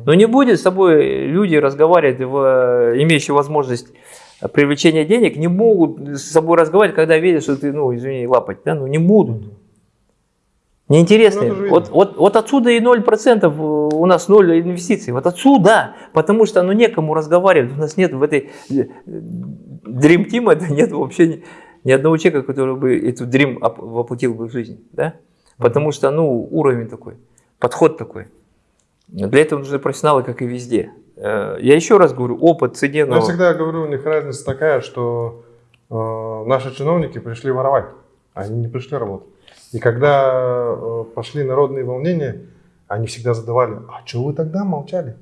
Но не будет с тобой люди разговаривать, в, имеющие возможность привлечения денег, не могут с собой разговаривать, когда видят, что ты, ну, извини, лапать, да, ну, не будут. Неинтересно. Ну, вот, вот, вот отсюда и 0% у нас 0 инвестиций. Вот отсюда. Потому что ну, некому разговаривать. У нас нет в этой э, Dream Team, [laughs] это нет вообще ни, ни одного человека, который бы эту Dream оп- воплотил бы в жизнь. Да? Потому что ну, уровень такой, подход такой. Для этого нужны профессионалы, как и везде. Э, Я еще раз говорю, опыт Цыденова... Я всегда говорю, у них разница такая, что э, наши чиновники пришли воровать, а они не пришли работать. И когда э, пошли народные волнения, они всегда задавали, а что вы тогда молчали?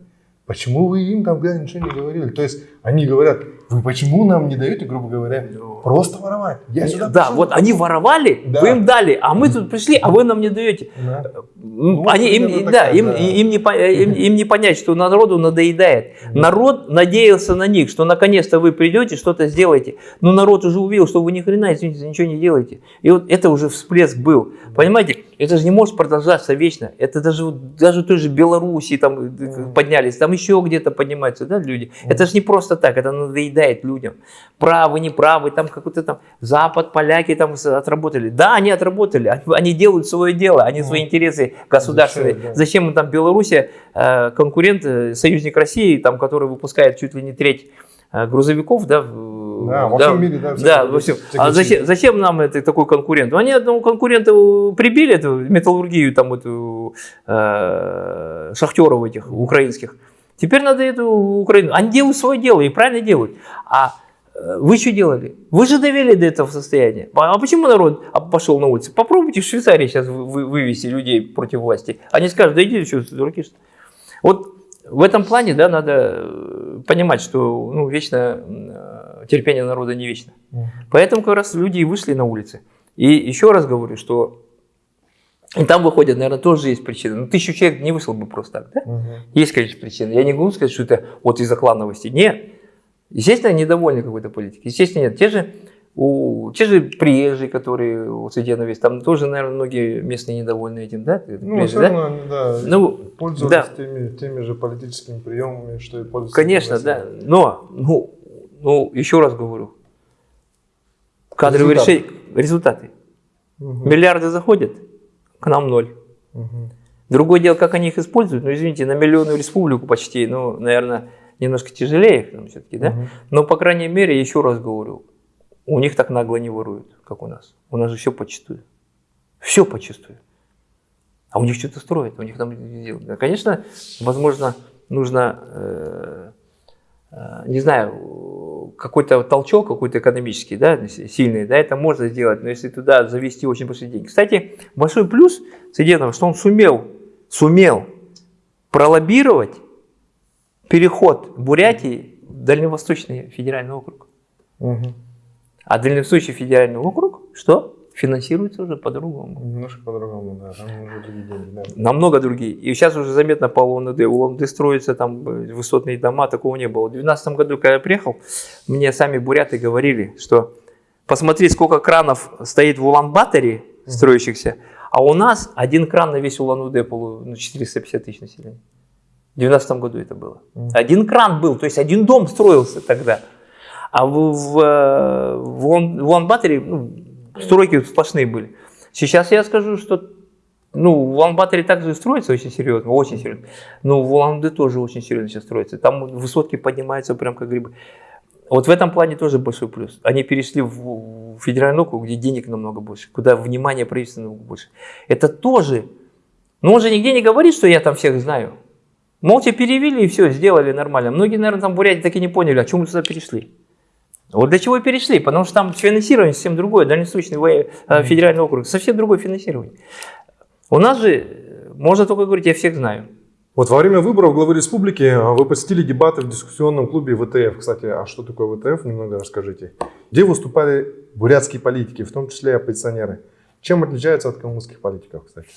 Почему вы им тогда ничего не говорили? То есть они говорят, вы почему нам не даете, грубо говоря, просто воровать? Я сюда Да, пришел». вот они воровали, Да. вы им дали, а мы тут пришли, а вы нам не даете. Да. Ну, они, им, да, да. не, по- им, [laughs] им не понять, что народу надоедает. Народ надеялся на них, что наконец-то вы придете, что-то сделаете. Но народ уже увидел, что вы ни хрена, извините, ничего не делаете. И вот это уже всплеск был. Понимаете, это же не может продолжаться вечно. Это даже, даже той же Белоруссии там э, поднялись, там еще где-то поднимаются да, люди. Это же не просто так, это надоедает людям. Правы, неправы, там какой-то там Запад, поляки там отработали. Да, они отработали, они, делают свое дело, они свои интересы государственные. Зачем, да. Зачем им там Белоруссия, э, конкурент, э, союзник России, там, который выпускает чуть ли не треть э, грузовиков, да, Да, во всем мире, да, да, во всем. А зачем, зачем нам это такой конкурент? Они одному конкуренту прибили эту металлургию, там эту э, шахтеров этих украинских. Теперь надо эту Украину. Они делают свое дело и правильно делают. А э, вы что делали? Вы же довели до этого состояния. А а почему народ пошел на улицы? Попробуйте в Швейцарии сейчас вы- вы- вывести людей против власти. Они скажут, да иди, что, дураки, что ли?» Вот в этом плане, да, надо э, понимать, что ну, вечно э, терпение народа не вечно. Поэтому как раз люди и вышли на улицы. И еще раз говорю, что и там выходят, наверное, тоже есть причины. Ну, тысячу человек не вышел бы просто так, да? Мгм. Есть, конечно, причины. Я не могу сказать, что это вот из-за клановости. Нет. Естественно, недовольны какой-то политикой. Естественно, нет. Те же, у, те же приезжие, которые у Цыденовец, там тоже, наверное, многие местные недовольны этим, да? Ну, Приезжие, все да? равно, они, да, Ну, пользовались да. теми, теми же политическими приемами, что и пользуются. Конечно, да. Но, ну, ну, еще раз говорю, кадровые Результаты. решения, результаты. Мгм. Миллиарды заходят, к нам ноль. Мгм. Другое дело, как они их используют. Ну, извините, на миллионную республику почти, ну, наверное, немножко тяжелее там все-таки, да? Мгм. Но, по крайней мере, еще раз говорю, у них так нагло не воруют, как у нас. У нас же все почистую. Все почистую. А у них что-то строят, у них там... Да, Конечно, возможно, нужно, э, не знаю, какой-то толчок, какой-то экономический, да, сильный, да, это можно сделать, но если туда завести очень большие деньги. Кстати, большой плюс Цыденова, что он сумел, сумел пролоббировать переход Бурятии в Дальневосточный федеральный округ. Мгм. А Дальневосточный федеральный округ, что? Финансируется уже по-другому. Немножко по-другому, да, там уже другие деньги, да. Намного другие. И сейчас уже заметно по УНД. У УНД строятся там э, высотные дома, такого не было. В 2012 году, когда я приехал, мне сами буряты говорили, что посмотри, сколько кранов стоит в Улан-Баторе строящихся, а у нас один кран на весь Улан-Удэ, ну, 450 тысяч населения. В 2012 году это было. Один кран был, то есть один дом строился тогда. А в, в, э, в, в Улан-Баторе ну, стройки сплошные были. Сейчас я скажу, что ну, в Улан-Баторе также строится очень серьезно, очень серьезно. Но в Улан-Удэ тоже очень серьезно сейчас строится. Там высотки поднимаются прям как грибы. Вот в этом плане тоже большой плюс. Они перешли в, в федеральный округ, где денег намного больше, куда внимание правительства намного больше. Это тоже. Но он же нигде не говорит, что я там всех знаю. Молча перевели и все, сделали нормально. Многие, наверное, там в Бурятии так и не поняли, а чем мы туда перешли. Вот для чего и перешли, потому что там финансирование совсем другое, Дальневосточный э, федеральный округ, совсем другое финансирование. У нас же, э, можно только говорить, я всех знаю. Вот во время выборов главы республики а, вы посетили дебаты в дискуссионном клубе ВТФ. Кстати, а что такое ВТФ, немного расскажите. Где выступали бурятские политики, в том числе и оппозиционеры. Чем отличаются от калмыцких политиков, кстати?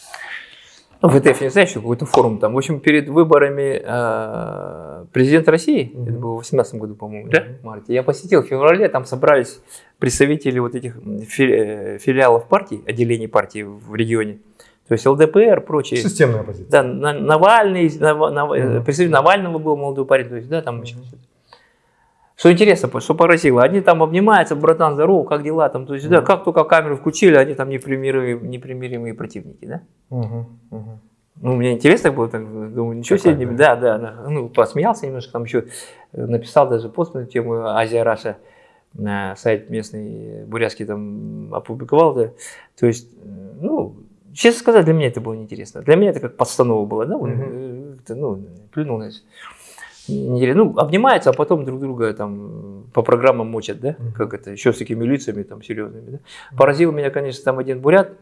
Ну, ВТФ, не знаю, что какой-то форум там. В общем, перед выборами э, президента России, Мгм. это было в 2018 году, по-моему, да, в марте, я посетил в феврале, там собрались представители вот этих э, филиалов партий, отделений партий в регионе. То есть ЛДПР, прочие. Системная оппозиция. Да, На- Навальный, Нав- Нав- э, Мгм. представитель Навального был молодой парень, то есть, да, там еще что-то. Что интересно, что поразило, они там обнимаются, братан, здорово, как дела там, то есть, да, как только камеру включили, они там непримиримые, непримиримые противники, да. Мгм, мгм. Ну, мне интересно было, так, думаю, ничего себе, да, да, да, ну, посмеялся немножко, там еще э, написал даже пост на тему Азия Раша, на сайт местный бурятский там опубликовал, да, то есть, э, ну, честно сказать, для меня это было неинтересно, для меня это как подстанова было, да, э, как-то, ну, плюнул на Неинтересно. Ну, обнимаются, а потом друг друга там по программам мочат, да, как это, еще с такими лицами там серьезными, да. Поразил меня, конечно, там один бурят,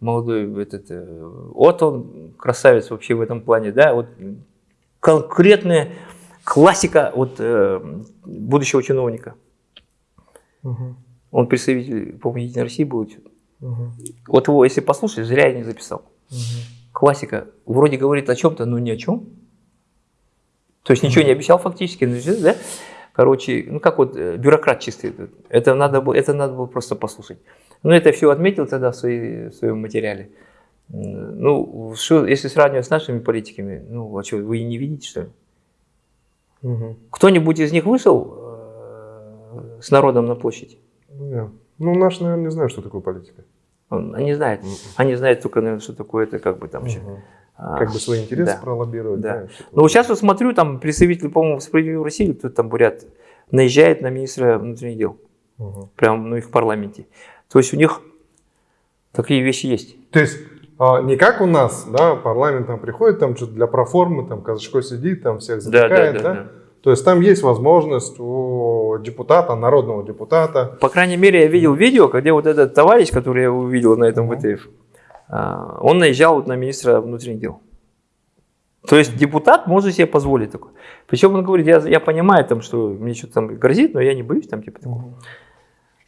молодой этот, э, вот он красавец вообще в этом плане, да, вот конкретная классика вот э, будущего чиновника. Мгм, Он представитель, по-моему, Единой России был. мгм, Вот его, если послушать, зря я не записал. мгм. Классика. Вроде говорит о чем-то, но ни о чем. То есть ничего не обещал фактически, ну, да? Короче, ну как вот э, бюрократ чистый. Это надо было, это надо было просто послушать. Ну это все отметил тогда в, своей- в своем материале. Ну, что, если сравнивать с нашими политиками, ну, а что, вы не видите, что ли? Мгм. Кто-нибудь из них вышел э, с народом на площадь? Ну, я- Ну, наш, наверное, не знаю, что такое политика. Он- Они знают. Они знают только, наверное, что такое это, как бы там. Мгм. а, Как бы свои интересы да. пролоббировать. Да. да, что-то Ну, вот сейчас вот смотрю, там представитель, по-моему, «Справедливой России», кто-то там, бурят, наезжает на министра внутренних дел, Мгм. прямо ну, их в парламенте. То есть у них такие вещи есть. То есть а, не как у нас, да, парламент там приходит, там что-то для проформы, там Казачко сидит, там всех затыкает, да, То есть там есть возможность у депутата, народного депутата, По крайней мере, я видел видео, где вот этот товарищ, который я увидел на этом. ВТФ, а, он наезжал на министра внутренних дел. То есть депутат может себе позволить такое. Причем он говорит, я, я понимаю, там, что мне что-то там грозит, но я не боюсь там типа такого.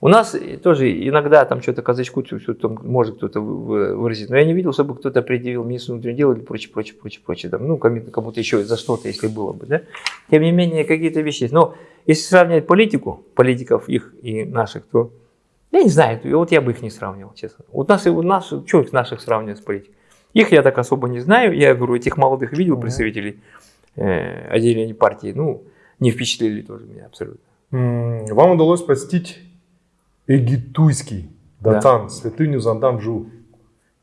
У нас тоже иногда там что-то казачку, что-то может кто-то выразить, но я не видел, чтобы кто-то предъявил министру внутренних дел или прочее, прочее, прочее, прочее. Там, ну, кому-то еще за что-то, если было бы, да. Тем не менее, какие-то вещи есть. Но если сравнивать политику, политиков их и наших, то я не знаю, вот я бы их не сравнивал, честно. Вот нас, у нас, что их наших сравнивать с политикой? Их я так особо не знаю. Я говорю, этих молодых видел представителей э, отделения партии, ну, не впечатлили тоже меня абсолютно. Вам удалось посетить Эгитуйский Датан, да. святыню Занданжу,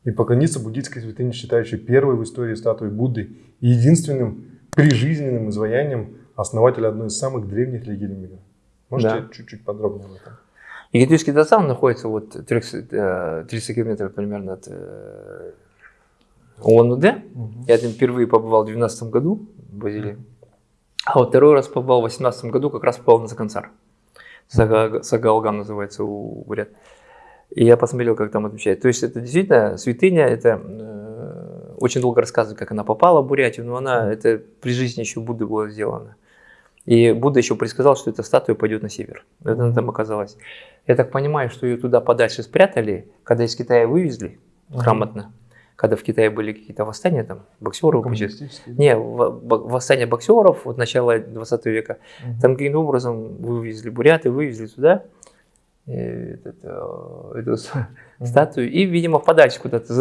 и поклониться буддийской святыне, считающей первой в истории статуей Будды и единственным прижизненным изваянием основателя одной из самых древних религий мира. Можете да. чуть-чуть подробнее об этом? Египетский Датсан находится вот 30, 30 э, километров примерно от э, Улан-Удэ. Угу. Я там впервые побывал в 2012 году в Бразилии. А вот второй раз побывал в 2018 году, как раз попал на Закансар. Сага, Сагалган называется у бурят. И я посмотрел, как там отмечают. То есть это действительно святыня, это э, очень долго рассказывают, как она попала в Бурятию, но она, это при жизни еще Будды было сделано. И Будда еще предсказал, что эта статуя пойдет на север. Это mm-hmm. там оказалось. Я так понимаю, что ее туда подальше спрятали, когда из Китая вывезли грамотно когда в Китае были какие-то восстания, там, боксеров, не, восстания боксеров, вот начала 20 века, угу. там каким-то образом вывезли буряты, вывезли туда э, этот, э, эту статую, и, видимо, подальше куда-то,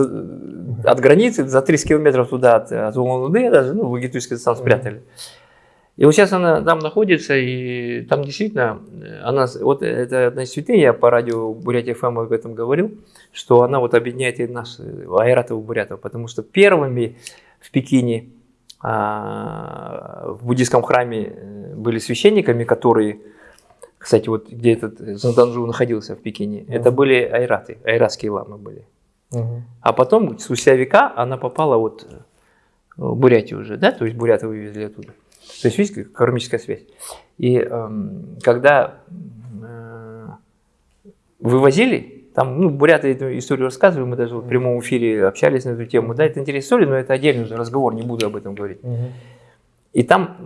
от границы, за 30 километров туда от, от Улан-Удэ даже, ну, в Египетский стан спрятали. Угу. И вот сейчас она там находится, и там действительно, она, вот это одна из святынь, я по радио Бурятия ФМ об этом говорил, что она вот объединяет и нас, айратов и бурятов, потому что первыми в Пекине а, в буддийском храме э, были священниками, которые, кстати, вот где этот Занданжу находился в Пекине, uh это были айраты, айратские ламы были. Uh А потом, спустя века, она попала вот в Бурятию уже, да, то есть буряты вывезли оттуда. То есть, видите, кармическая связь. И э, когда э, вывозили, там, ну, буряты эту историю рассказывали, мы даже в прямом эфире общались на эту тему, да, это интересная история, но это отдельный разговор, не буду об этом говорить. Угу. И там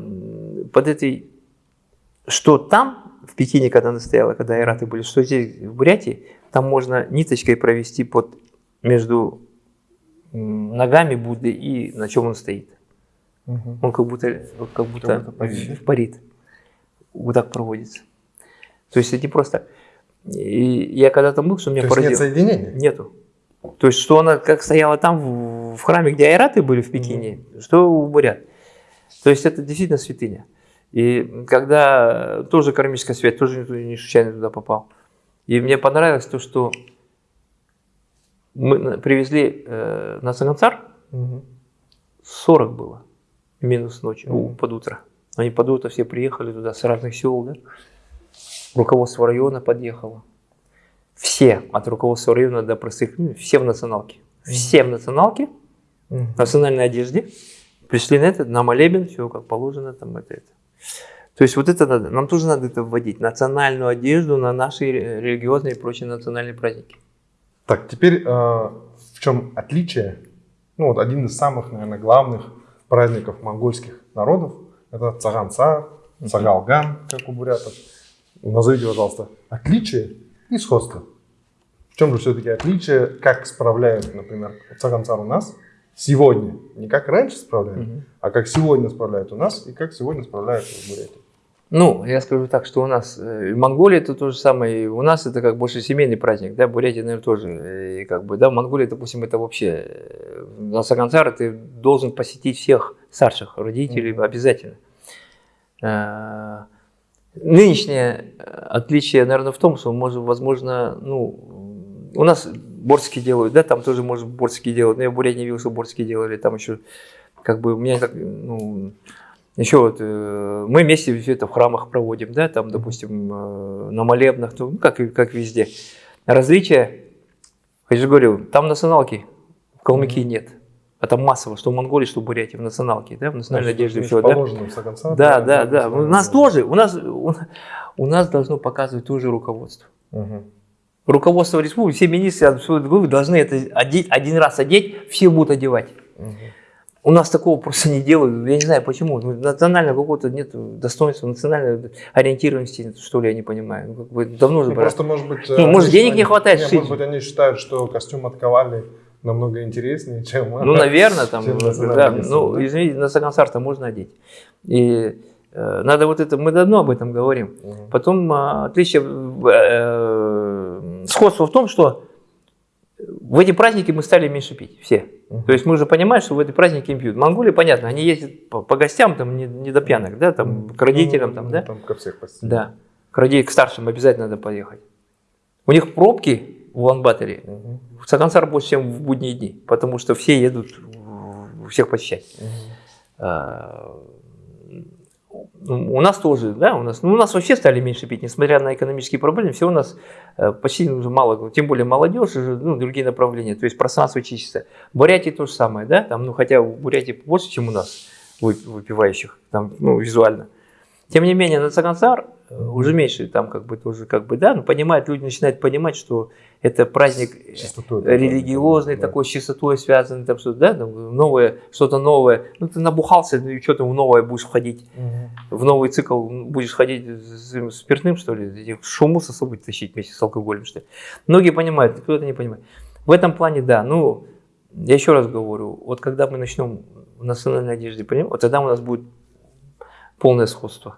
под этой, что там, в Пекине, когда она стояла, когда айраты были, что здесь, в Бурятии, там можно ниточкой провести под, между ногами Будды и на чем он стоит. Угу. Он как будто, как будто, как парит. парит. Вот так проводится. То есть это не просто... И я когда там был, что меня То поразило. нет соединения? Нету. То есть, что она как стояла там в, в храме, где айраты были в Пекине, угу. что у бурят. То есть это действительно святыня. И когда тоже кармическая связь, тоже не случайно туда попал. И мне понравилось то, что мы привезли э, на Сагансар, угу. 40 было минус ночью, mm. под утро. Они под утро все приехали туда с разных сел, да? Руководство района подъехало. Все, от руководства района до простых, ну, все в националке. Все в националке, в национальной одежде. Пришли на это, на молебен, все как положено, там это, это. То есть вот это надо, нам тоже надо это вводить, национальную одежду на наши религиозные и прочие национальные праздники. Так, теперь э, в чем отличие, ну вот один из самых, наверное, главных праздников монгольских народов. Это Цаганца, Цагалган, как у бурятов. Назовите, пожалуйста, отличие и сходство. В чем же все-таки отличие, как справляют, например, Цаганцар у нас сегодня, не как раньше справляют, угу. а как сегодня справляют у нас и как сегодня справляют в Бурятии. Ну, я скажу так, что у нас э, в Монголии это то же самое, у нас это как больше семейный праздник, да, Бурятия, наверное, тоже, и как бы, да, в Монголии, допустим, это вообще, э, на Сагансар ты должен посетить всех старших родителей mm-hmm. обязательно. А, нынешнее отличие, наверное, в том, что, может, возможно, ну, у нас борские делают, да, там тоже, может, борские делают, но я в Бурятии не видел, что борские делали, там еще, как бы, у меня, ну, еще вот э, мы вместе все это в храмах проводим, да, там, допустим, э, на молебнах, ну, как, как везде. Различия, я же говорю, там националки в Калмыкии нет. А там массово, что в Монголии, что в Бурятии, в националке, да, в национальной одежде все, да. Конца, да, да, да. У нас тоже, у нас, у, нас должно показывать тоже руководство. Угу. Руководство республики, все министры вы должны это одеть, один раз одеть, все будут одевать. Угу. У нас такого просто не делают. Я не знаю почему. Ну, национального какого-то нет достоинства, национальной ориентированности, что ли, я не понимаю. Ну, как бы давно же Ну, просто, может быть... Ну, э, может, они денег считают- не хватает Нет. Может быть, они считают, что костюм от Ковали намного интереснее, чем... Ну, [laughs] наверное, там, чем да, ну, да? извините, на Сагансар-то можно одеть. И э, надо вот это, мы давно об этом говорим. Мгм. Потом а, отличие, в- э, сходство в том, что в эти праздники мы стали меньше пить, все. То есть мы уже понимаем, что в эти праздники не пьют. Монголии, понятно, они ездят по, по гостям, там не, не до пьянок, да, там к родителям, там, Ну, да? Там ко всех почти. Да. К родителям, к старшим обязательно надо поехать. У них пробки в Улан-Баторе Мгм. в Сагансар больше, чем в будние дни, потому что все едут всех посещать. Ну, У нас тоже, да, у нас, ну, у нас вообще стали меньше пить, несмотря на экономические проблемы, все у нас э, почти уже мало, тем более молодежь, уже, ну, другие направления, то есть пространство чистится. Бурятии то же самое, да, там, ну, хотя в Бурятии больше, чем у нас вып- выпивающих, там, ну, визуально. Тем не менее, на Цагансар уже меньше, там, как бы, тоже, как бы, да, ну, понимают, люди начинают понимать, что это праздник э, Чистотой религиозный, да. такой с чистотой связанный, там что-то, да, там, новое, что-то новое. Ну, ты набухался, ну, и что ты в новое будешь входить, Мгм. в новый цикл будешь ходить с с спиртным, что ли, шуму с собой тащить вместе с алкоголем, что ли. Многие понимают, кто-то не понимает. В этом плане, да, ну, я еще раз говорю, вот когда мы начнем в национальной одежде принимать, вот тогда у нас будет полное сходство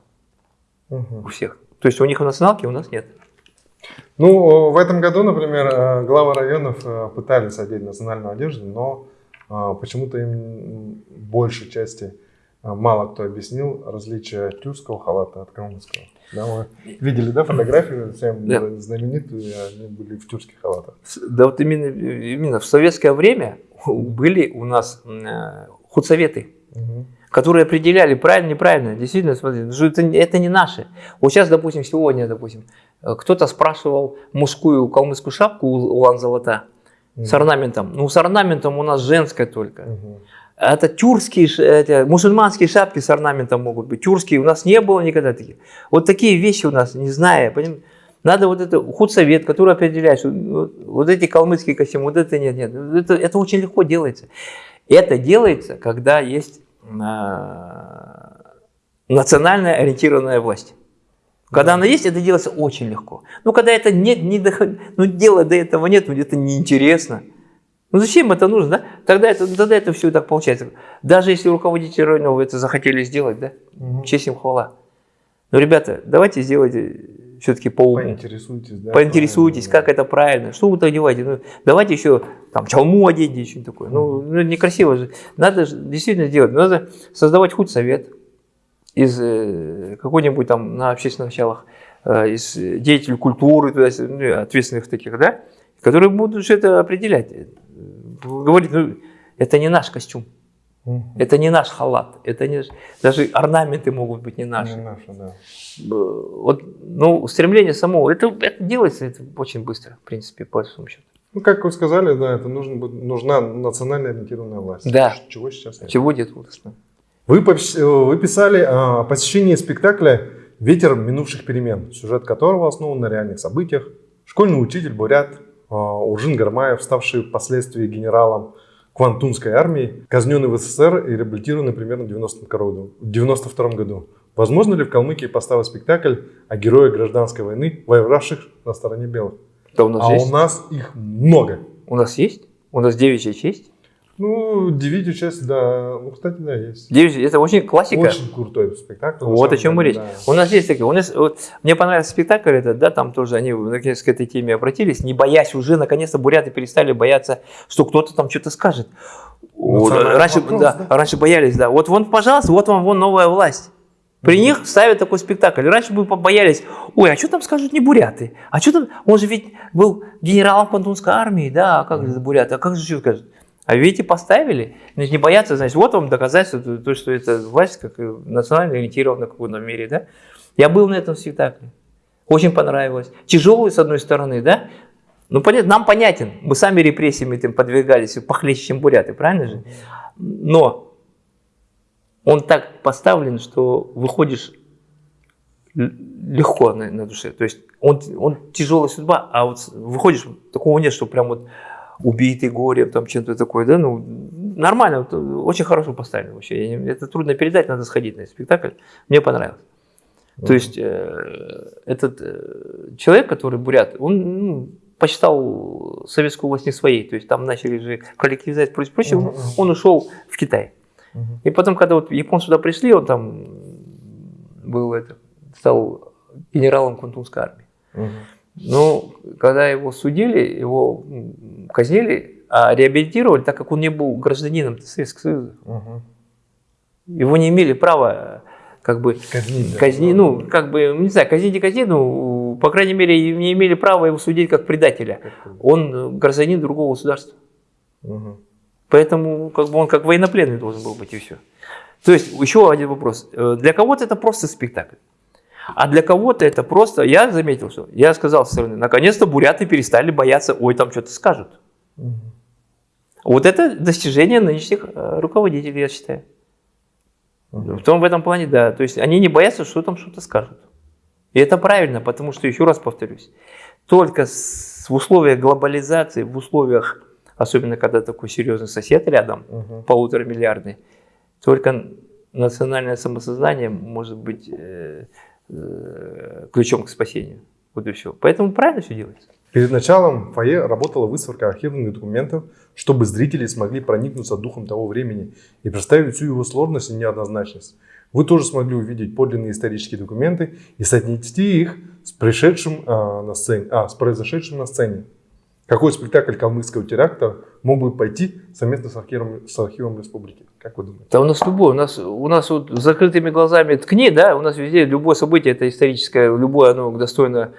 Мгм. у всех. То есть у них в националке, у нас нет. Ну, в этом году, например, э, главы районов э, пытались одеть национальную одежду, но э, почему-то им большей части мало кто объяснил различие тюркского халата от калмыцкого. Да, мы видели, да, фотографию всем Да. знаменитую, и они были в тюркских халатах. Да вот именно, именно в советское время были у нас худсоветы, Мгм. Которые определяли правильно, неправильно. Действительно, смотри, что это, не- это не наши. Вот сейчас, допустим, сегодня, допустим, э, кто-то спрашивал мужскую калмыцкую шапку у Улан Золота с орнаментом. Ну, с орнаментом у нас женская только. Мгм. Это тюркские, это, мусульманские шапки с орнаментом могут быть. Тюркские у нас не было никогда таких. Вот такие вещи у нас, не зная, поним- Надо вот это худсовет, который определяет, что вот, вот эти калмыцкие костюмы, вот это нет, нет. Это, это очень легко делается. Это делается, когда есть национальная ориентированная власть. Когда она есть, это делается очень легко. Но когда это нет, не доход... ну дела до этого нет, ну это неинтересно. Ну зачем это нужно, да? Тогда это, тогда это все так получается. Даже если руководители районов это захотели сделать, да, Мгм. честь им хвала. Но, ребята, давайте сделайте все-таки по уму. Поинтересуйтесь, да. Поинтересуйтесь, правильно, как это правильно, что вы одеваете. Ну, давайте еще там чалму оденьте, что-нибудь такое. Ну, ну, некрасиво же. Надо же действительно делать. Надо создавать худсовет из э, какой-нибудь там на общественных началах, э, из деятелей культуры, туда, ну, ответственных таких, да, которые будут это определять. Э, Говорить, ну, это не наш костюм, Мгм. это не наш халат, это не даже орнаменты могут быть не наши. Не наши, да. Вот, ну, стремление самого, это, это делается это очень быстро, в принципе, по большому счету. Ну, как вы сказали, да, это будет- нужна национально ориентированная власть. Да. Чего сейчас нет. Чего нет удостно? Вы, э, вы писали о посещении спектакля «Ветер минувших перемен», сюжет которого основан на реальных событиях. Школьный учитель Бурят э, Уржин Гармаев, ставший впоследствии генералом Квантунской армии, казненный в СССР и реабилитированный примерно в 90 году- в 92 году. Возможно ли в Калмыкии поставить спектакль о герое гражданской войны, воевавших на стороне белых? Да у нас А есть. у нас их много. У нас есть? У нас девичья честь. Ну, девятую часть, да. Ну, кстати, да, есть. Девичья, это очень классика. Очень крутой спектакль. Вот о чем мы речь. да. У нас есть такие. У нас, вот, мне понравился спектакль этот, да, там тоже они наконец к этой теме обратились, не боясь уже, наконец-то буряты перестали бояться, что кто-то там что-то скажет. Вот, раньше, вопрос, да, да? раньше боялись, да. Вот вон, пожалуйста, вот вам вон новая власть. При них ставят такой спектакль. Раньше бы побоялись, ой, а что там скажут не буряты? А что там, он же ведь был генералом Пантунской армии, да, а как же буряты, а как же что скажут? А видите, поставили, значит, не боятся, значит, вот вам доказательство, то, то, что это власть как национально ориентирована в каком-то мере, да. Я был на этом спектакле, очень понравилось. Тяжелый, с одной стороны, да, ну, понятно, нам понятен, мы сами репрессиями этим подвигались, похлеще, чем буряты, правильно же? Но он так поставлен, что выходишь легко на, на душе. То есть он, он тяжелая судьба, а вот выходишь, такого нет, что прям вот убитый горем, там чем-то такое, да, ну, нормально, вот, очень хорошо поставили вообще. Я, это трудно передать, надо сходить на этот спектакль. Мне понравилось. То есть э, этот э, человек, который бурят, он ну, посчитал советскую власть не своей. То есть там начали же коллективизировать прочее, прочее. Uh-huh. Он ушел в Китай. Uh-huh. И потом, когда вот японцы сюда пришли, он там был это, стал генералом Кунтунской армии. Uh-huh. Ну, когда его судили, его казнили, а реабилитировали, так как он не был гражданином Советского Союза. Uh-huh. Его не имели права как бы казнить, да. казни, ну, как бы, не знаю, казнить и казнить, ну, по крайней мере, не имели права его судить как предателя. Он гражданин другого государства. Угу. Поэтому как бы он как военнопленный должен был быть и все. То есть еще один вопрос. Э, для кого-то это просто спектакль. А для кого-то это просто, я заметил, что я сказал со стороны, наконец-то буряты перестали бояться, ой, там что-то скажут. Угу. Вот это достижение нынешних э, руководителей, я считаю. В том в этом плане, да. То есть они не боятся, что там что-то скажут. И это правильно, потому что, еще раз повторюсь, только с, в условиях глобализации, в условиях, особенно когда такой серьезный сосед рядом, угу. полутора миллиардный, только национальное самосознание может быть э, ключом к спасению. Вот и все. Поэтому правильно все делается. Перед началом фойе работала выставка архивных документов, чтобы зрители смогли проникнуться духом того времени и представить всю его сложность и неоднозначность. Вы тоже смогли увидеть подлинные исторические документы и соотнести их с, пришедшим, а, на сцене, а, с произошедшим на сцене. Какой спектакль калмыцкого теракта мог бы пойти совместно с архивом, с архивом республики? Как вы думаете? Да у нас любой, у нас, у нас вот закрытыми глазами ткни, да, у нас везде любое событие это историческое, любое оно достойно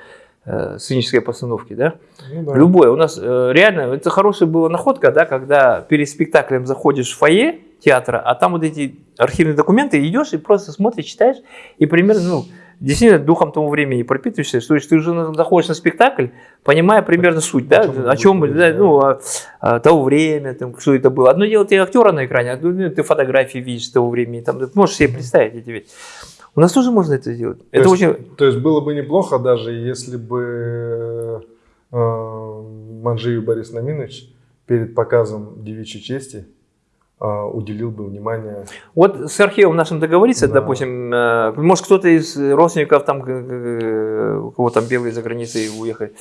э, сценической постановки, да? Ну, да. Любое. У нас э, реально, это хорошая была находка, да, когда перед спектаклем заходишь в фойе театра, а там вот эти архивные документы, идешь и просто смотришь, читаешь, и примерно, ну, действительно духом того времени пропитываешься, то есть ты уже заходишь на спектакль, понимая примерно суть, да, о чем, да, ну, о, о того время, там, что это было. Одно дело, ты актера на экране, а ты фотографии видишь того времени, там, ты можешь себе представить эти вещи. У нас тоже можно это сделать. То, это есть, очень... то есть было бы неплохо, даже если бы э, Манжиев Борис Наминович перед показом девичьей чести уделил бы внимание. Вот с архивом нашим договориться, да. допустим, э, может кто-то из родственников там, э, у кого там белые за границей уехали,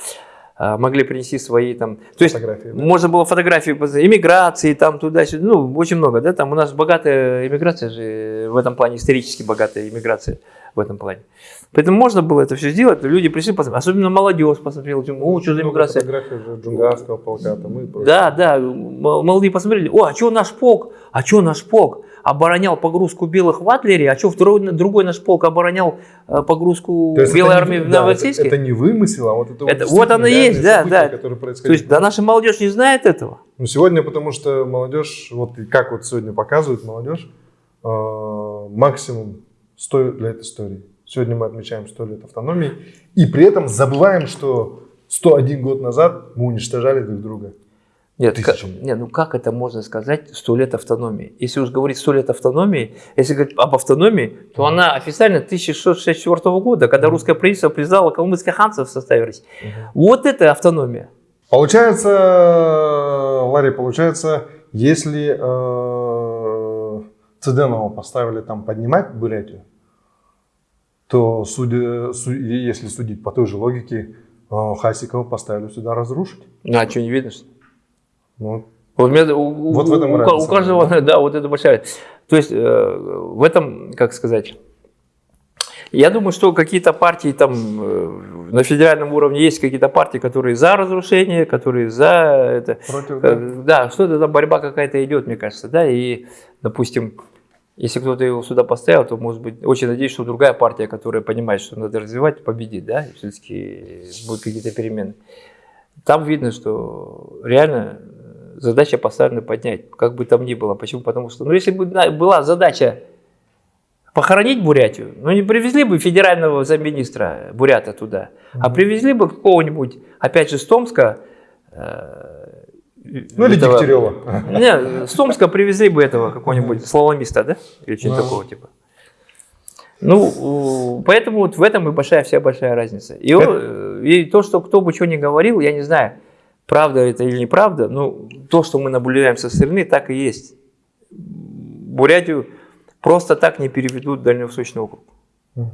могли принести свои там, то есть да? можно было фотографии иммиграции там туда-сюда, ну очень много, да, там у нас богатая иммиграция же в этом плане исторически богатая иммиграция в этом плане. Поэтому можно было это все сделать, люди пришли, посмотреть, особенно молодежь посмотрела, о, что за иммиграция. Фотографии же Джунгарского полка, там и прочее. Да, да, молодые посмотрели, о, а что наш полк, а что наш полк, оборонял погрузку белых в Адлере, а что второй, другой наш полк оборонял э, погрузку белой армии в Новороссийске? Это, это не вымысел, а вот это, это вот, вот оно есть, да, да. То есть, да, наша молодежь не знает этого. Ну, сегодня, потому что молодежь, вот как вот сегодня показывает молодежь, э, максимум 100 лет истории. Сегодня мы отмечаем 100 лет автономии, и при этом забываем, что 101 год назад мы уничтожали друг друга. Нет, как, нет, ну как это можно сказать сто лет автономии? Если уж говорить сто лет автономии, если говорить об автономии, то mm. она официально 1664 года, когда mm. русское правительство признало калмыцкое ханство в составе России. Mm. Вот это автономия. Получается, Ларри, получается, если э, Цыденова поставили там поднимать Бурятию, то судя, су, если судить по той же логике, э, Хасикова поставили сюда разрушить. Ну, а что, не видно, что вот. Вот, меня, у, вот в этом у, у каждого, да, вот это большая. То есть э, в этом, как сказать, я думаю, что какие-то партии там э, на федеральном уровне есть какие-то партии, которые за разрушение, которые за это. Против, да. Э, да, что-то там борьба какая-то идет, мне кажется, да, и, допустим, если кто-то его сюда поставил, то, может быть, очень надеюсь, что другая партия, которая понимает, что надо развивать, победит, да, все-таки будут какие-то перемены. Там видно, что реально задача поставлена поднять, как бы там ни было. Почему? Потому что, ну, если бы была задача похоронить Бурятию, ну, не привезли бы федерального замминистра Бурята туда, mm-hmm. а привезли бы какого-нибудь, опять же, с Томска, э, ну, или этого, Дегтярева. [laughs] Не, с Томска привезли бы этого какого-нибудь слаломиста, да? Или что-то такого типа. Ну, поэтому вот в этом и большая вся большая разница. И, он, и то, что кто бы что ни говорил, я не знаю, правда это или неправда, но то, что мы наблюдаем со стороны, так и есть. Бурятию просто так не переведут в Дальневосточный округ. Мгм.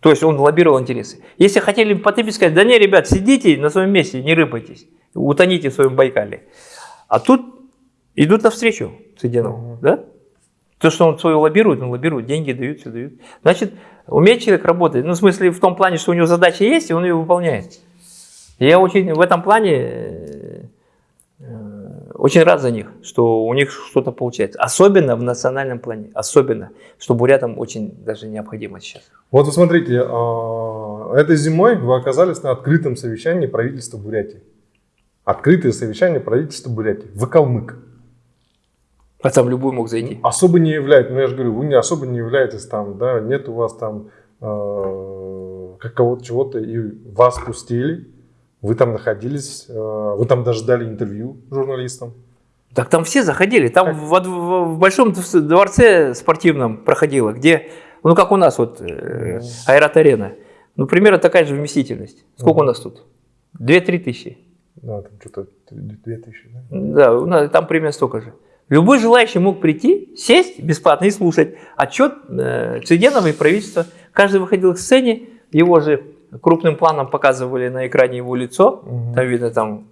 То есть он лоббировал интересы. Если хотели потопить, сказать, да не, ребят, сидите на своем месте, не рыпайтесь, утоните в своем Байкале. А тут идут навстречу Цыденову, Мгм. да? То, что он свое лоббирует, он лоббирует, деньги дают, все дают. Значит, умеет человек работать. Ну, в смысле, в том плане, что у него задача есть, и он ее выполняет. Я очень в этом плане э, очень рад за них, что у них что-то получается. Особенно в национальном плане. Особенно, что бурятам очень даже необходимо сейчас. Вот вы смотрите, а, этой зимой вы оказались на открытом совещании правительства Бурятии. Открытое совещание правительства Бурятии. Вы калмык. А там любой мог зайти. Особо не являетесь, ну я же говорю, вы не особо не являетесь там, да, нет у вас там э, какого-то чего-то, и вас пустили, вы там находились, э, вы там даже дали интервью журналистам. Так там все заходили. Там в, в- в большом дворце спортивном проходило, где, ну как у нас вот э, аэрот-арена. Ну примерно такая же вместительность. Сколько у Мгм. нас тут? 2-3 тысячи. Да, там что-то 2000, да? Да, у нас там примерно столько же. Любой желающий мог прийти, сесть бесплатно и слушать отчет э, Цыденова и правительства. Каждый выходил к сцене, его же крупным планом показывали на экране его лицо. Мгм. Там видно, там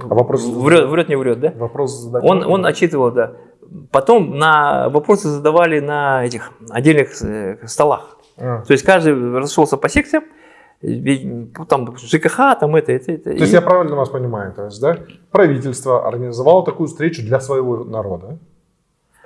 А вопросы врет, врет, не врет, да? Вопрос задать Он, он отчитывал, да. Потом на вопросы задавали на этих отдельных э, столах. А. То есть каждый расшелся по секциям, ну, там ЖКХ, там это, это, это. То есть я правильно вас понимаю, то есть, да, правительство организовало такую встречу для своего народа,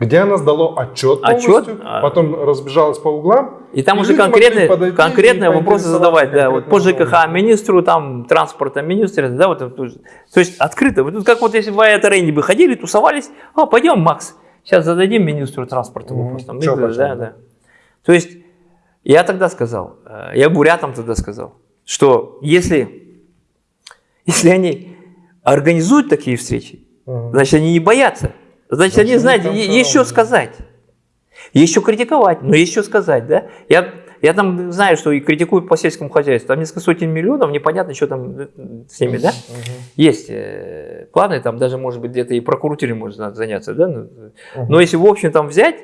где оно сдало отчет, полностью, а- потом разбежалось по углам. И там И уже конкретные, конкретные вопросы задавать, да, вот по ЖКХ министру, там, транспорта министру, да, вот это. То есть открыто. Вот как вот если в аэроарене бы ходили, тусовались, а, пойдем, Макс, сейчас зададим министру транспорта вопрос. Там, Чё, да, да, да. То есть я тогда сказал, э, я бурятам тогда сказал, что если, если они организуют такие встречи. Значит, они не боятся. Значит, они, знаете, там е- всё есть что равно. сказать. Что критиковать, но что сказать, да? Я, я там знаю, что и критикуют по сельскому хозяйству. Там несколько сотен миллионов, непонятно, что там э, с ними, да? Мгм. Есть э, планы, там даже, может быть, где-то и прокуратуре может надо заняться, да? Ну, Мгм. Но если в общем там взять,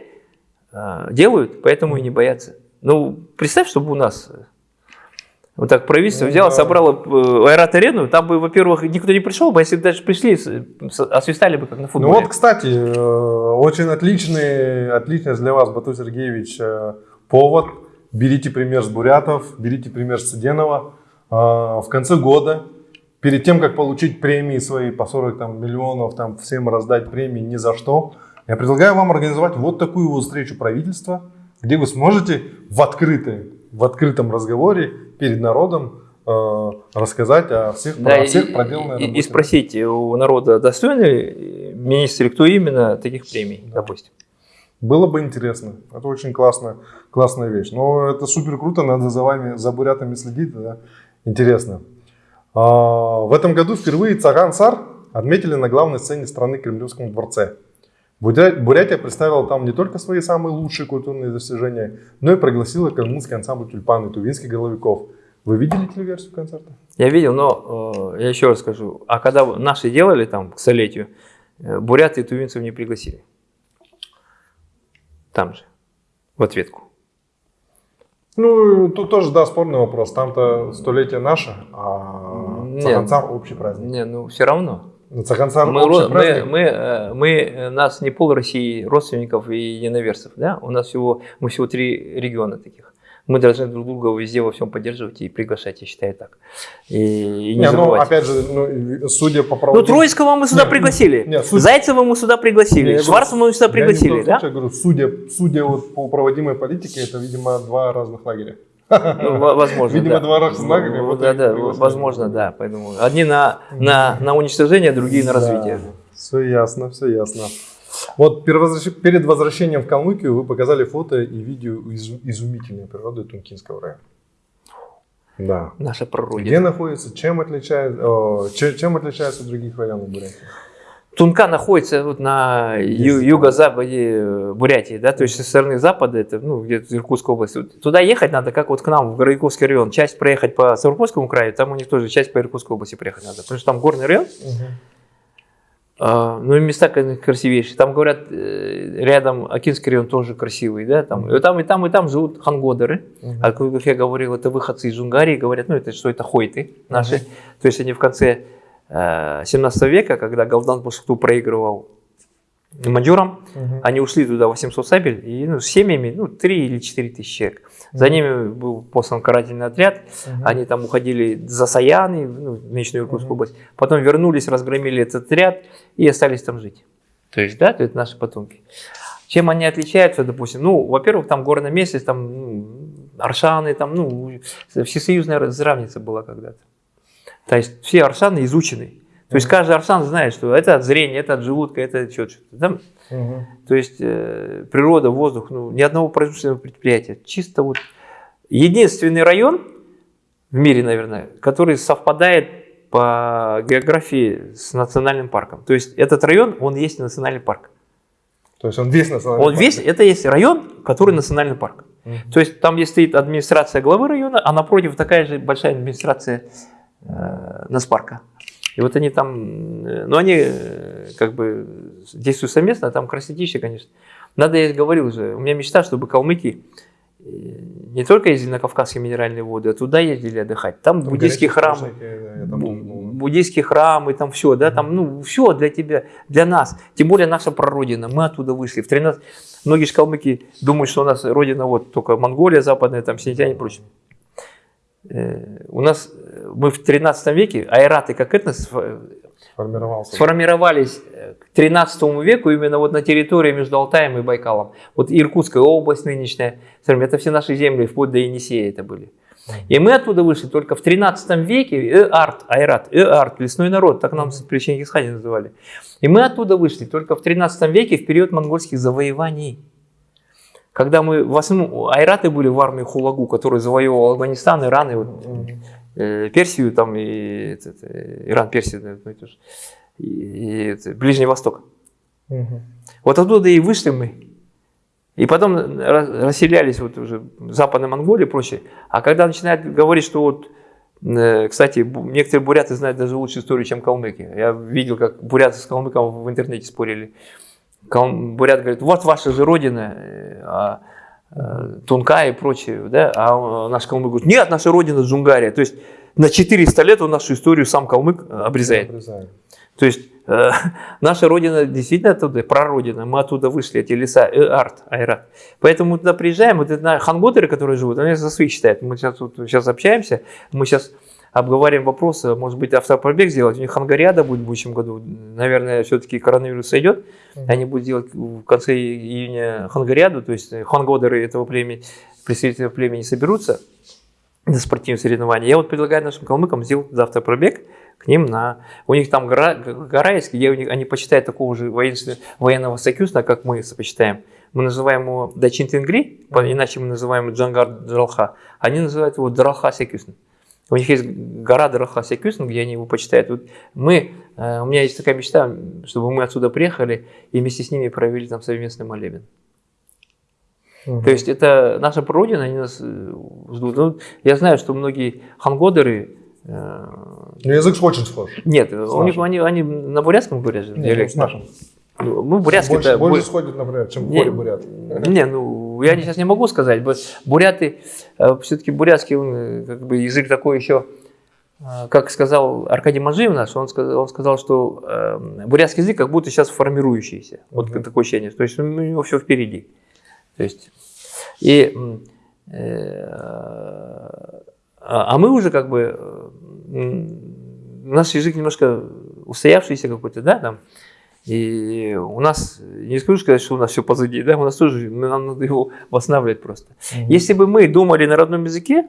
э, делают, поэтому и не боятся. Ну, представь, чтобы у нас э, вот так правительство Ну взяло, да. собрало э, аэрот-арену, там бы, во-первых, никто не пришел бы, а если бы даже пришли, освистали бы, как на Ну футболе. вот, кстати, э, очень отличный, отличный для вас, Бату Сергеевич, э, повод. Берите пример с бурятов, берите пример с Цыденова. Э, В конце года, перед тем, как получить премии свои по 40 там, миллионов, там, всем раздать премии ни за что, я предлагаю вам организовать вот такую вот встречу правительства, где вы сможете в, открытой, в открытом разговоре перед народом э, рассказать о всех, Да, о и, всех проделанной и- и спросить у народа, достойны ли министры, кто именно таких премий, допустим. Было бы интересно. Это очень классная, классная вещь. Но это супер круто, надо за вами, за бурятами следить. Да? Интересно. А, в этом году впервые Цаган Сар отметили на главной сцене страны Кремлевском дворце. Буря- Бурятия представила там не только свои самые лучшие культурные достижения, но и пригласила калмыцкий ансамбль тюльпан и тувинских головиков. Вы видели телеверсию концерта? Я видел, но э, я еще раз скажу, а когда наши делали там к столетию, э, буряты и тувинцев не пригласили. Там же, в ответку. Ну, тут тоже, да, спорный вопрос. Там-то столетие наше, а Нет. Общий праздник. Не, ну все равно. Ну, Цаган Сар Мы, общий мы, мы, мы, нас не пол России родственников и единоверцев, да? У нас всего, мы всего три региона таких. Мы должны друг друга везде во всем поддерживать и приглашать, я считаю так. И, и не, Не, ну, опять же, ну, судя по Ну, проводам... Троицкого мы сюда Не, пригласили. не, суть- Зайцева мы сюда Не, пригласили. я мы сюда Я пригласили, коем да? случае говорю, судя, судя вот по проводимой политике, это, видимо, два разных лагеря. Ну, во- возможно, Видимо, да. два Ну, вот да, да, возможно, да. Поэтому одни на, на, на уничтожение, другие на развитие. Все ясно, все ясно. Вот перед возвращ- перед возвращением в Калмыкию вы показали фото и видео из- изумительной природы Тункинского района. Да. Наша Где прародина. находится, чем отличается, чем отличается от других районов Бурятии? Тунка находится вот на ю- юго-западе э, Бурятии, да, то есть со стороны запада, это, ну, где-то Иркутская область. Вот Туда ехать надо, как вот к нам, в Городковский район, часть проехать по Ставропольскому краю, там у них тоже часть по Иркутской области проехать надо, потому что там горный район, А, ну, и места красивейшие. Там, говорят, э, рядом Акинский район тоже красивый, да, там, и там, и там, и там живут хангодеры. Uh-huh. А как я говорил, это выходцы из Унгарии, говорят, ну, это что это хойты наши. Uh-huh. То есть они в конце 17 века, когда Галдан Башкту проигрывал маньчжурам, uh-huh. они ушли туда 800 сабель, и ну, с семьями, ну, 3 или 4 тысячи человек. За ними был послан карательный отряд, угу. они там уходили за Саяны, ну, в Нижнюю Иркутскую угу. область, потом вернулись, разгромили этот отряд и остались там жить. То есть, да, это наши потомки. Чем они отличаются, допустим? Ну, во-первых, там горная местность, там ну, Аршаны, там, ну, всесоюзная разравница была когда-то. То есть все Аршаны изучены. То есть каждый арсан знает, что это от зрения, это от желудка, это что-то. Там, угу. То есть э, природа, воздух, ну, ни одного производственного предприятия. Чисто вот единственный район в мире, наверное, который совпадает по географии с национальным парком. То есть этот район, он есть национальный парк. То есть он весь национальный он парк? Весь, это есть район, который национальный парк. То есть там, где стоит администрация главы района, а напротив такая же большая администрация Наспарка. И вот они там, э, ну они э, как бы действуют совместно, там красотища, конечно. Надо, я говорил уже, у меня мечта, чтобы калмыки э, не только ездили на Кавказские минеральные воды, а туда ездили отдыхать. Там, там буддийские храмы, да, буддийские храмы, там все, да, там, ну, все для тебя, для нас. Тем более наша прародина, мы оттуда вышли. В 13... Многие же калмыки думают, что у нас родина вот только Монголия западная, там, Синьцзянь и прочее. У нас мы в 13 веке, айраты как этнос сформировались к 13 веку именно вот на территории между Алтаем и Байкалом. Вот Иркутская область нынешняя, это все наши земли, вплоть до Енисея это были. И мы оттуда вышли только в 13 веке, Э-Арт, Айрат, Э-Арт, лесной народ, так нам при Чингисхане называли. И мы оттуда вышли только в 13 веке, в период монгольских завоеваний. Когда мы в основном, айраты были в армии Хулагу, который завоевывал Афганистан, Иран и вот, э, Персию, там, и этот, э, Иран, Персия, ну, и, и это, Ближний Восток. Угу. Вот оттуда и вышли мы. И потом расселялись вот уже в Западной Монголии и прочее. А когда начинают говорить, что вот, э, кстати, некоторые буряты знают даже лучше историю, чем калмыки. Я видел, как буряты с калмыком в интернете спорили. Бурят говорит, вот ваша же родина, э, э, Тунка и прочее, да? а наш калмык говорит, нет, наша родина Джунгария. То есть на 400 лет он нашу историю сам калмык обрезает. обрезает. То есть э, [laughs] наша родина действительно оттуда, прародина, мы оттуда вышли, эти леса, э, арт, айрат. Поэтому мы туда приезжаем, вот это ханготеры, которые живут, они за своих считают. Мы сейчас, вот, сейчас общаемся, мы сейчас обговариваем вопросы, может быть, автопробег сделать. У них хангариада будет в будущем году. Наверное, все-таки коронавирус сойдет. Mm-hmm. Они будут делать в конце июня хангариаду, то есть хангодеры этого племени, представители племени соберутся на спортивные соревнования. Я вот предлагаю нашим калмыкам сделать завтра пробег к ним на... У них там гора, гора есть, где у них, они почитают такого же военного союза, как мы почитаем. Мы называем его Дачин Тенгри, иначе мы называем Джангар Дралха. Они называют его Дралха Секюсн. У них есть гора Дарахаса Кюсен, где они его почитают. Вот мы, э, у меня есть такая мечта, чтобы мы отсюда приехали и вместе с ними провели там совместный молебен. Угу. То есть это наша прародина, они нас э, ждут. Ну, я знаю, что многие хангодеры... Э, Но язык очень схож. Нет, у них, они, они на бурятском говорят же. Нет, с нашим. Ну, бурятский больше, это... Больше сходит, например, чем не, бурят. Не, ну, я сейчас не могу сказать. Буряты, э, все-таки бурятский он, как бы, язык такой еще, э, как сказал Аркадий Мажиев наш, он сказал, он сказал, что э, бурятский язык как будто сейчас формирующийся. Вот угу. такое ощущение. То есть у него все впереди. То есть, и, э, а, а мы уже как бы, э, наш язык немножко устоявшийся какой-то, да, там, и у нас, не скажу сказать, что у нас все позади, да, у нас тоже, нам надо его восстанавливать просто. Угу. Если бы мы думали на родном языке,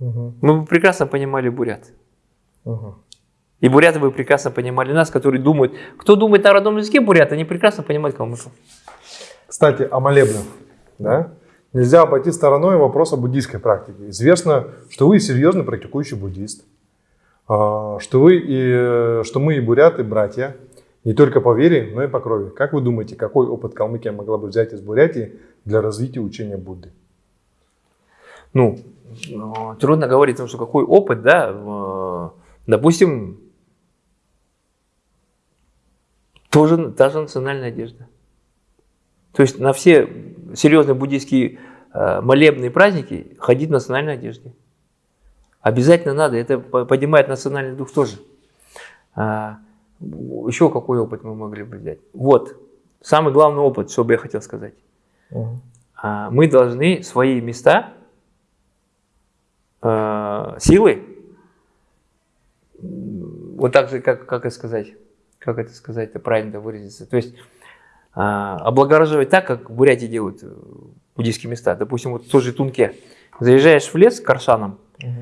угу. мы бы прекрасно понимали бурят. Угу. И буряты бы прекрасно понимали нас, которые думают. Кто думает на родном языке бурят, они прекрасно понимают калмыков. Кстати, о молебнах. Да? Нельзя обойти стороной вопрос о буддийской практике. Известно, что вы серьезно практикующий буддист, а, что, вы и, что мы и буряты братья, не только по вере, но и по крови. Как вы думаете, какой опыт Калмыкия могла бы взять из Бурятии для развития учения Будды? Ну, э, трудно говорить, потому что какой опыт, да, допустим, тоже та же национальная одежда. То есть на все серьезные буддийские э, молебные праздники ходить в национальной одежде. Обязательно надо, это поднимает национальный дух тоже. Еще какой опыт мы могли бы взять? Вот, самый главный опыт, что бы я хотел сказать. Угу. Мы должны свои места, а, силы, вот так же, как, как это сказать, как это сказать, это правильно выразиться. То есть а, облагораживать так, как в Бурятии делают э, буддийские места. Допустим, вот в той же Тунке. Заезжаешь в лес к Аршанам, угу.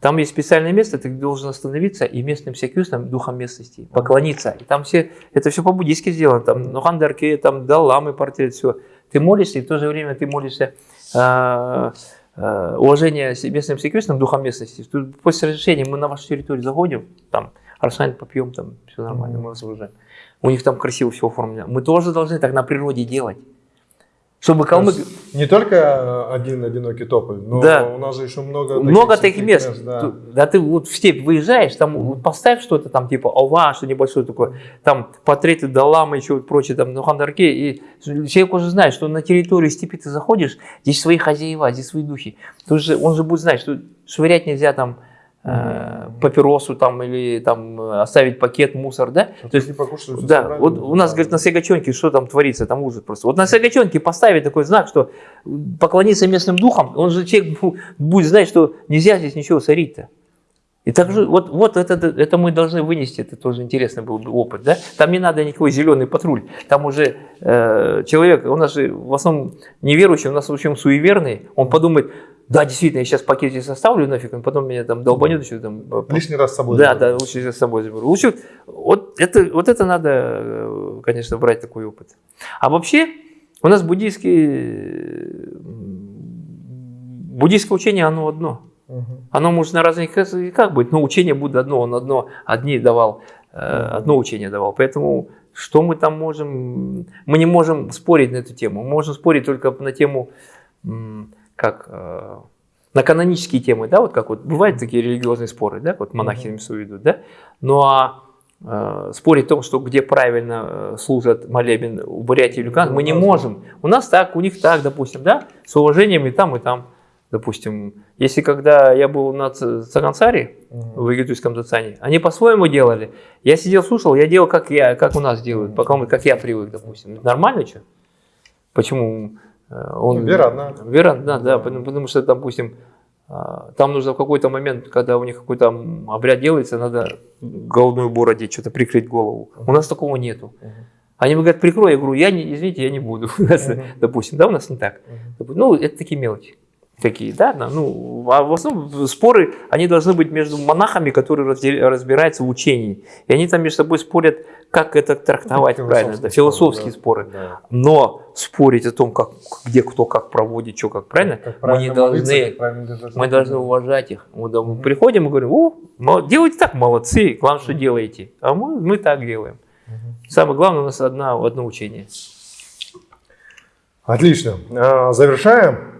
Там есть специальное место, ты должен остановиться и местным секюстам, духом местности, поклониться. И там все, это все по-буддийски сделано. Там Нухандарки, там Далламы, портрет, все. Ты молишься, и в то же время ты молишься э, э, уважение местным секюстам, духом местности. Тут после разрешения мы на вашу территорию заходим, там Аршан попьем, там все нормально, мы вас уважаем у них там красиво все оформлено. Мы тоже должны так на природе делать. Чтобы калмык... Не только э, один одинокий тополь, но да. у нас же еще много Много таких мест. мест да. да ты вот в степь выезжаешь, там -hmm. поставь что-то там типа ова, что небольшое такое, там портреты Далама, еще прочее, там, ну, Хандарке, и человек уже знает, что на территории степи ты заходишь, здесь свои хозяева, здесь свои духи. Тут же, он же будет знать, что швырять нельзя там э, папиросу там или там оставить пакет, мусор, да? А То есть, не покушать, да, вот у нас, говорит, на Сагачонке что там творится, там ужас просто. Вот на Сагачонке поставить такой знак, что поклониться местным духам, он же человек будет знать, что нельзя здесь ничего сорить-то. И также вот, вот это, это мы должны вынести, это тоже интересный был опыт. Да? Там не надо никакой зеленый патруль. Там уже э, человек, у нас же в основном неверующий, у нас в общем суеверный, он подумает, да, действительно, я сейчас пакет здесь оставлю нафиг, он потом меня там долбанет еще там. Лишний раз с собой. Да, заберу. да, лучше с собой заберу. Лучше, вот это, вот это надо, э, конечно, брать такой опыт. А вообще, у нас буддийские, буддийское учение, оно одно. Угу. Оно может на разных языках быть, но учение будет одно, он одно, одни давал, э, одно учение давал. Поэтому что мы там можем, мы не можем спорить на эту тему, мы можем спорить только на тему как э, на канонические темы, да, вот как вот бывают такие религиозные споры, да, вот монахи mm -hmm. ведут, да, ну а э, спорить о том, что где правильно э, служат молебен у Бурятии или Люкан, мы не можем. У нас так, у них так, допустим, да, с уважением и там, и там. Допустим, если когда я был на Цагансаре, угу. в Египетском Дацане, они по-своему делали. Я сидел, слушал, я делал, как, я, как у нас делают, пока, как я привык, допустим. Нормально что? Почему? Э, он, вера одна. Вера одна, да, потому, потому что, допустим, а, там нужно в какой-то момент, когда у них какой-то обряд делается, надо головной убор одеть, что-то прикрыть голову. У нас такого нету. Они мне говорят, прикрой, я говорю, я не, извините, я не буду, [laughs] допустим, да, у нас не так. Ну, это такие мелочи такие, да, ну, а в основном споры, они должны быть между монахами, которые разбираются в учении, и они там между собой спорят, как это трактовать это правильно, да, философские споры, споры. Да. но спорить о том, как, где кто как проводит, что как правильно, как мы не должны, молиться, мы должны уважать их. Мы mm приходим и говорим, о, делайте так, молодцы, главное, что делаете, а мы, мы так делаем. Самое главное, у нас одна, одно учение. Отлично. А, завершаем.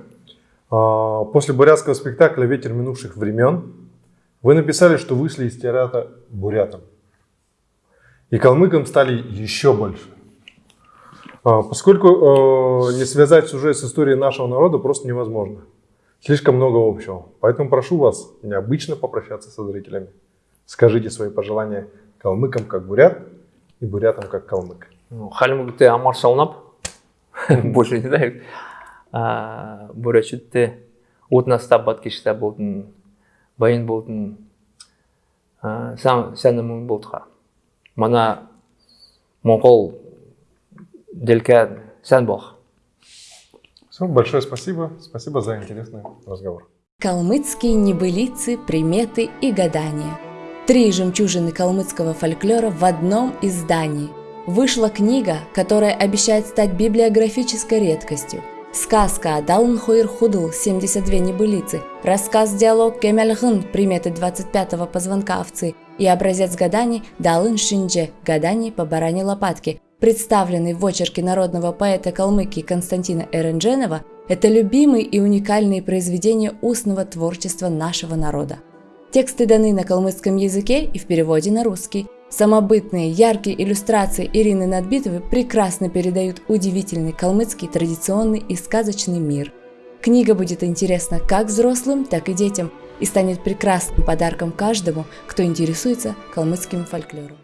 А, после бурятского спектакля «Ветер минувших времен» вы написали, что вышли из театра бурятам. И калмыкам стали еще больше. А, поскольку э, не связать сюжет с историей нашего народа просто невозможно. Слишком много общего. Поэтому прошу вас необычно попрощаться со зрителями. Скажите свои пожелания калмыкам как бурят и бурятам как калмык. Ну, Халимук ты амар шалнап. [laughs] Больше не знаю бүрөчүтте утнас табат киште болдун байын болдун. Сәнімін болдыға мана моңғол делка сән бог все большое спасибо. Спасибо за интересный разговор. Калмыцкие небылицы приметы и гадания. Три жемчужины калмыцкого фольклора в одном издании. Вышла книга которая обещает стать библиографической редкостью – Сказка «Далн Хойр Худл» 72 небылицы, рассказ-диалог Кемельхын приметы 25-го позвонка овцы и образец гаданий Далын Шиндже гаданий по баране лопатки, представленный в очерке народного поэта Калмыкии Константина Эрендженова, это любимые и уникальные произведения устного творчества нашего народа. Тексты даны на калмыцком языке и в переводе на русский. Самобытные, яркие иллюстрации Ирины Надбитовой прекрасно передают удивительный калмыцкий традиционный и сказочный мир. Книга будет интересна как взрослым, так и детям и станет прекрасным подарком каждому, кто интересуется калмыцким фольклором.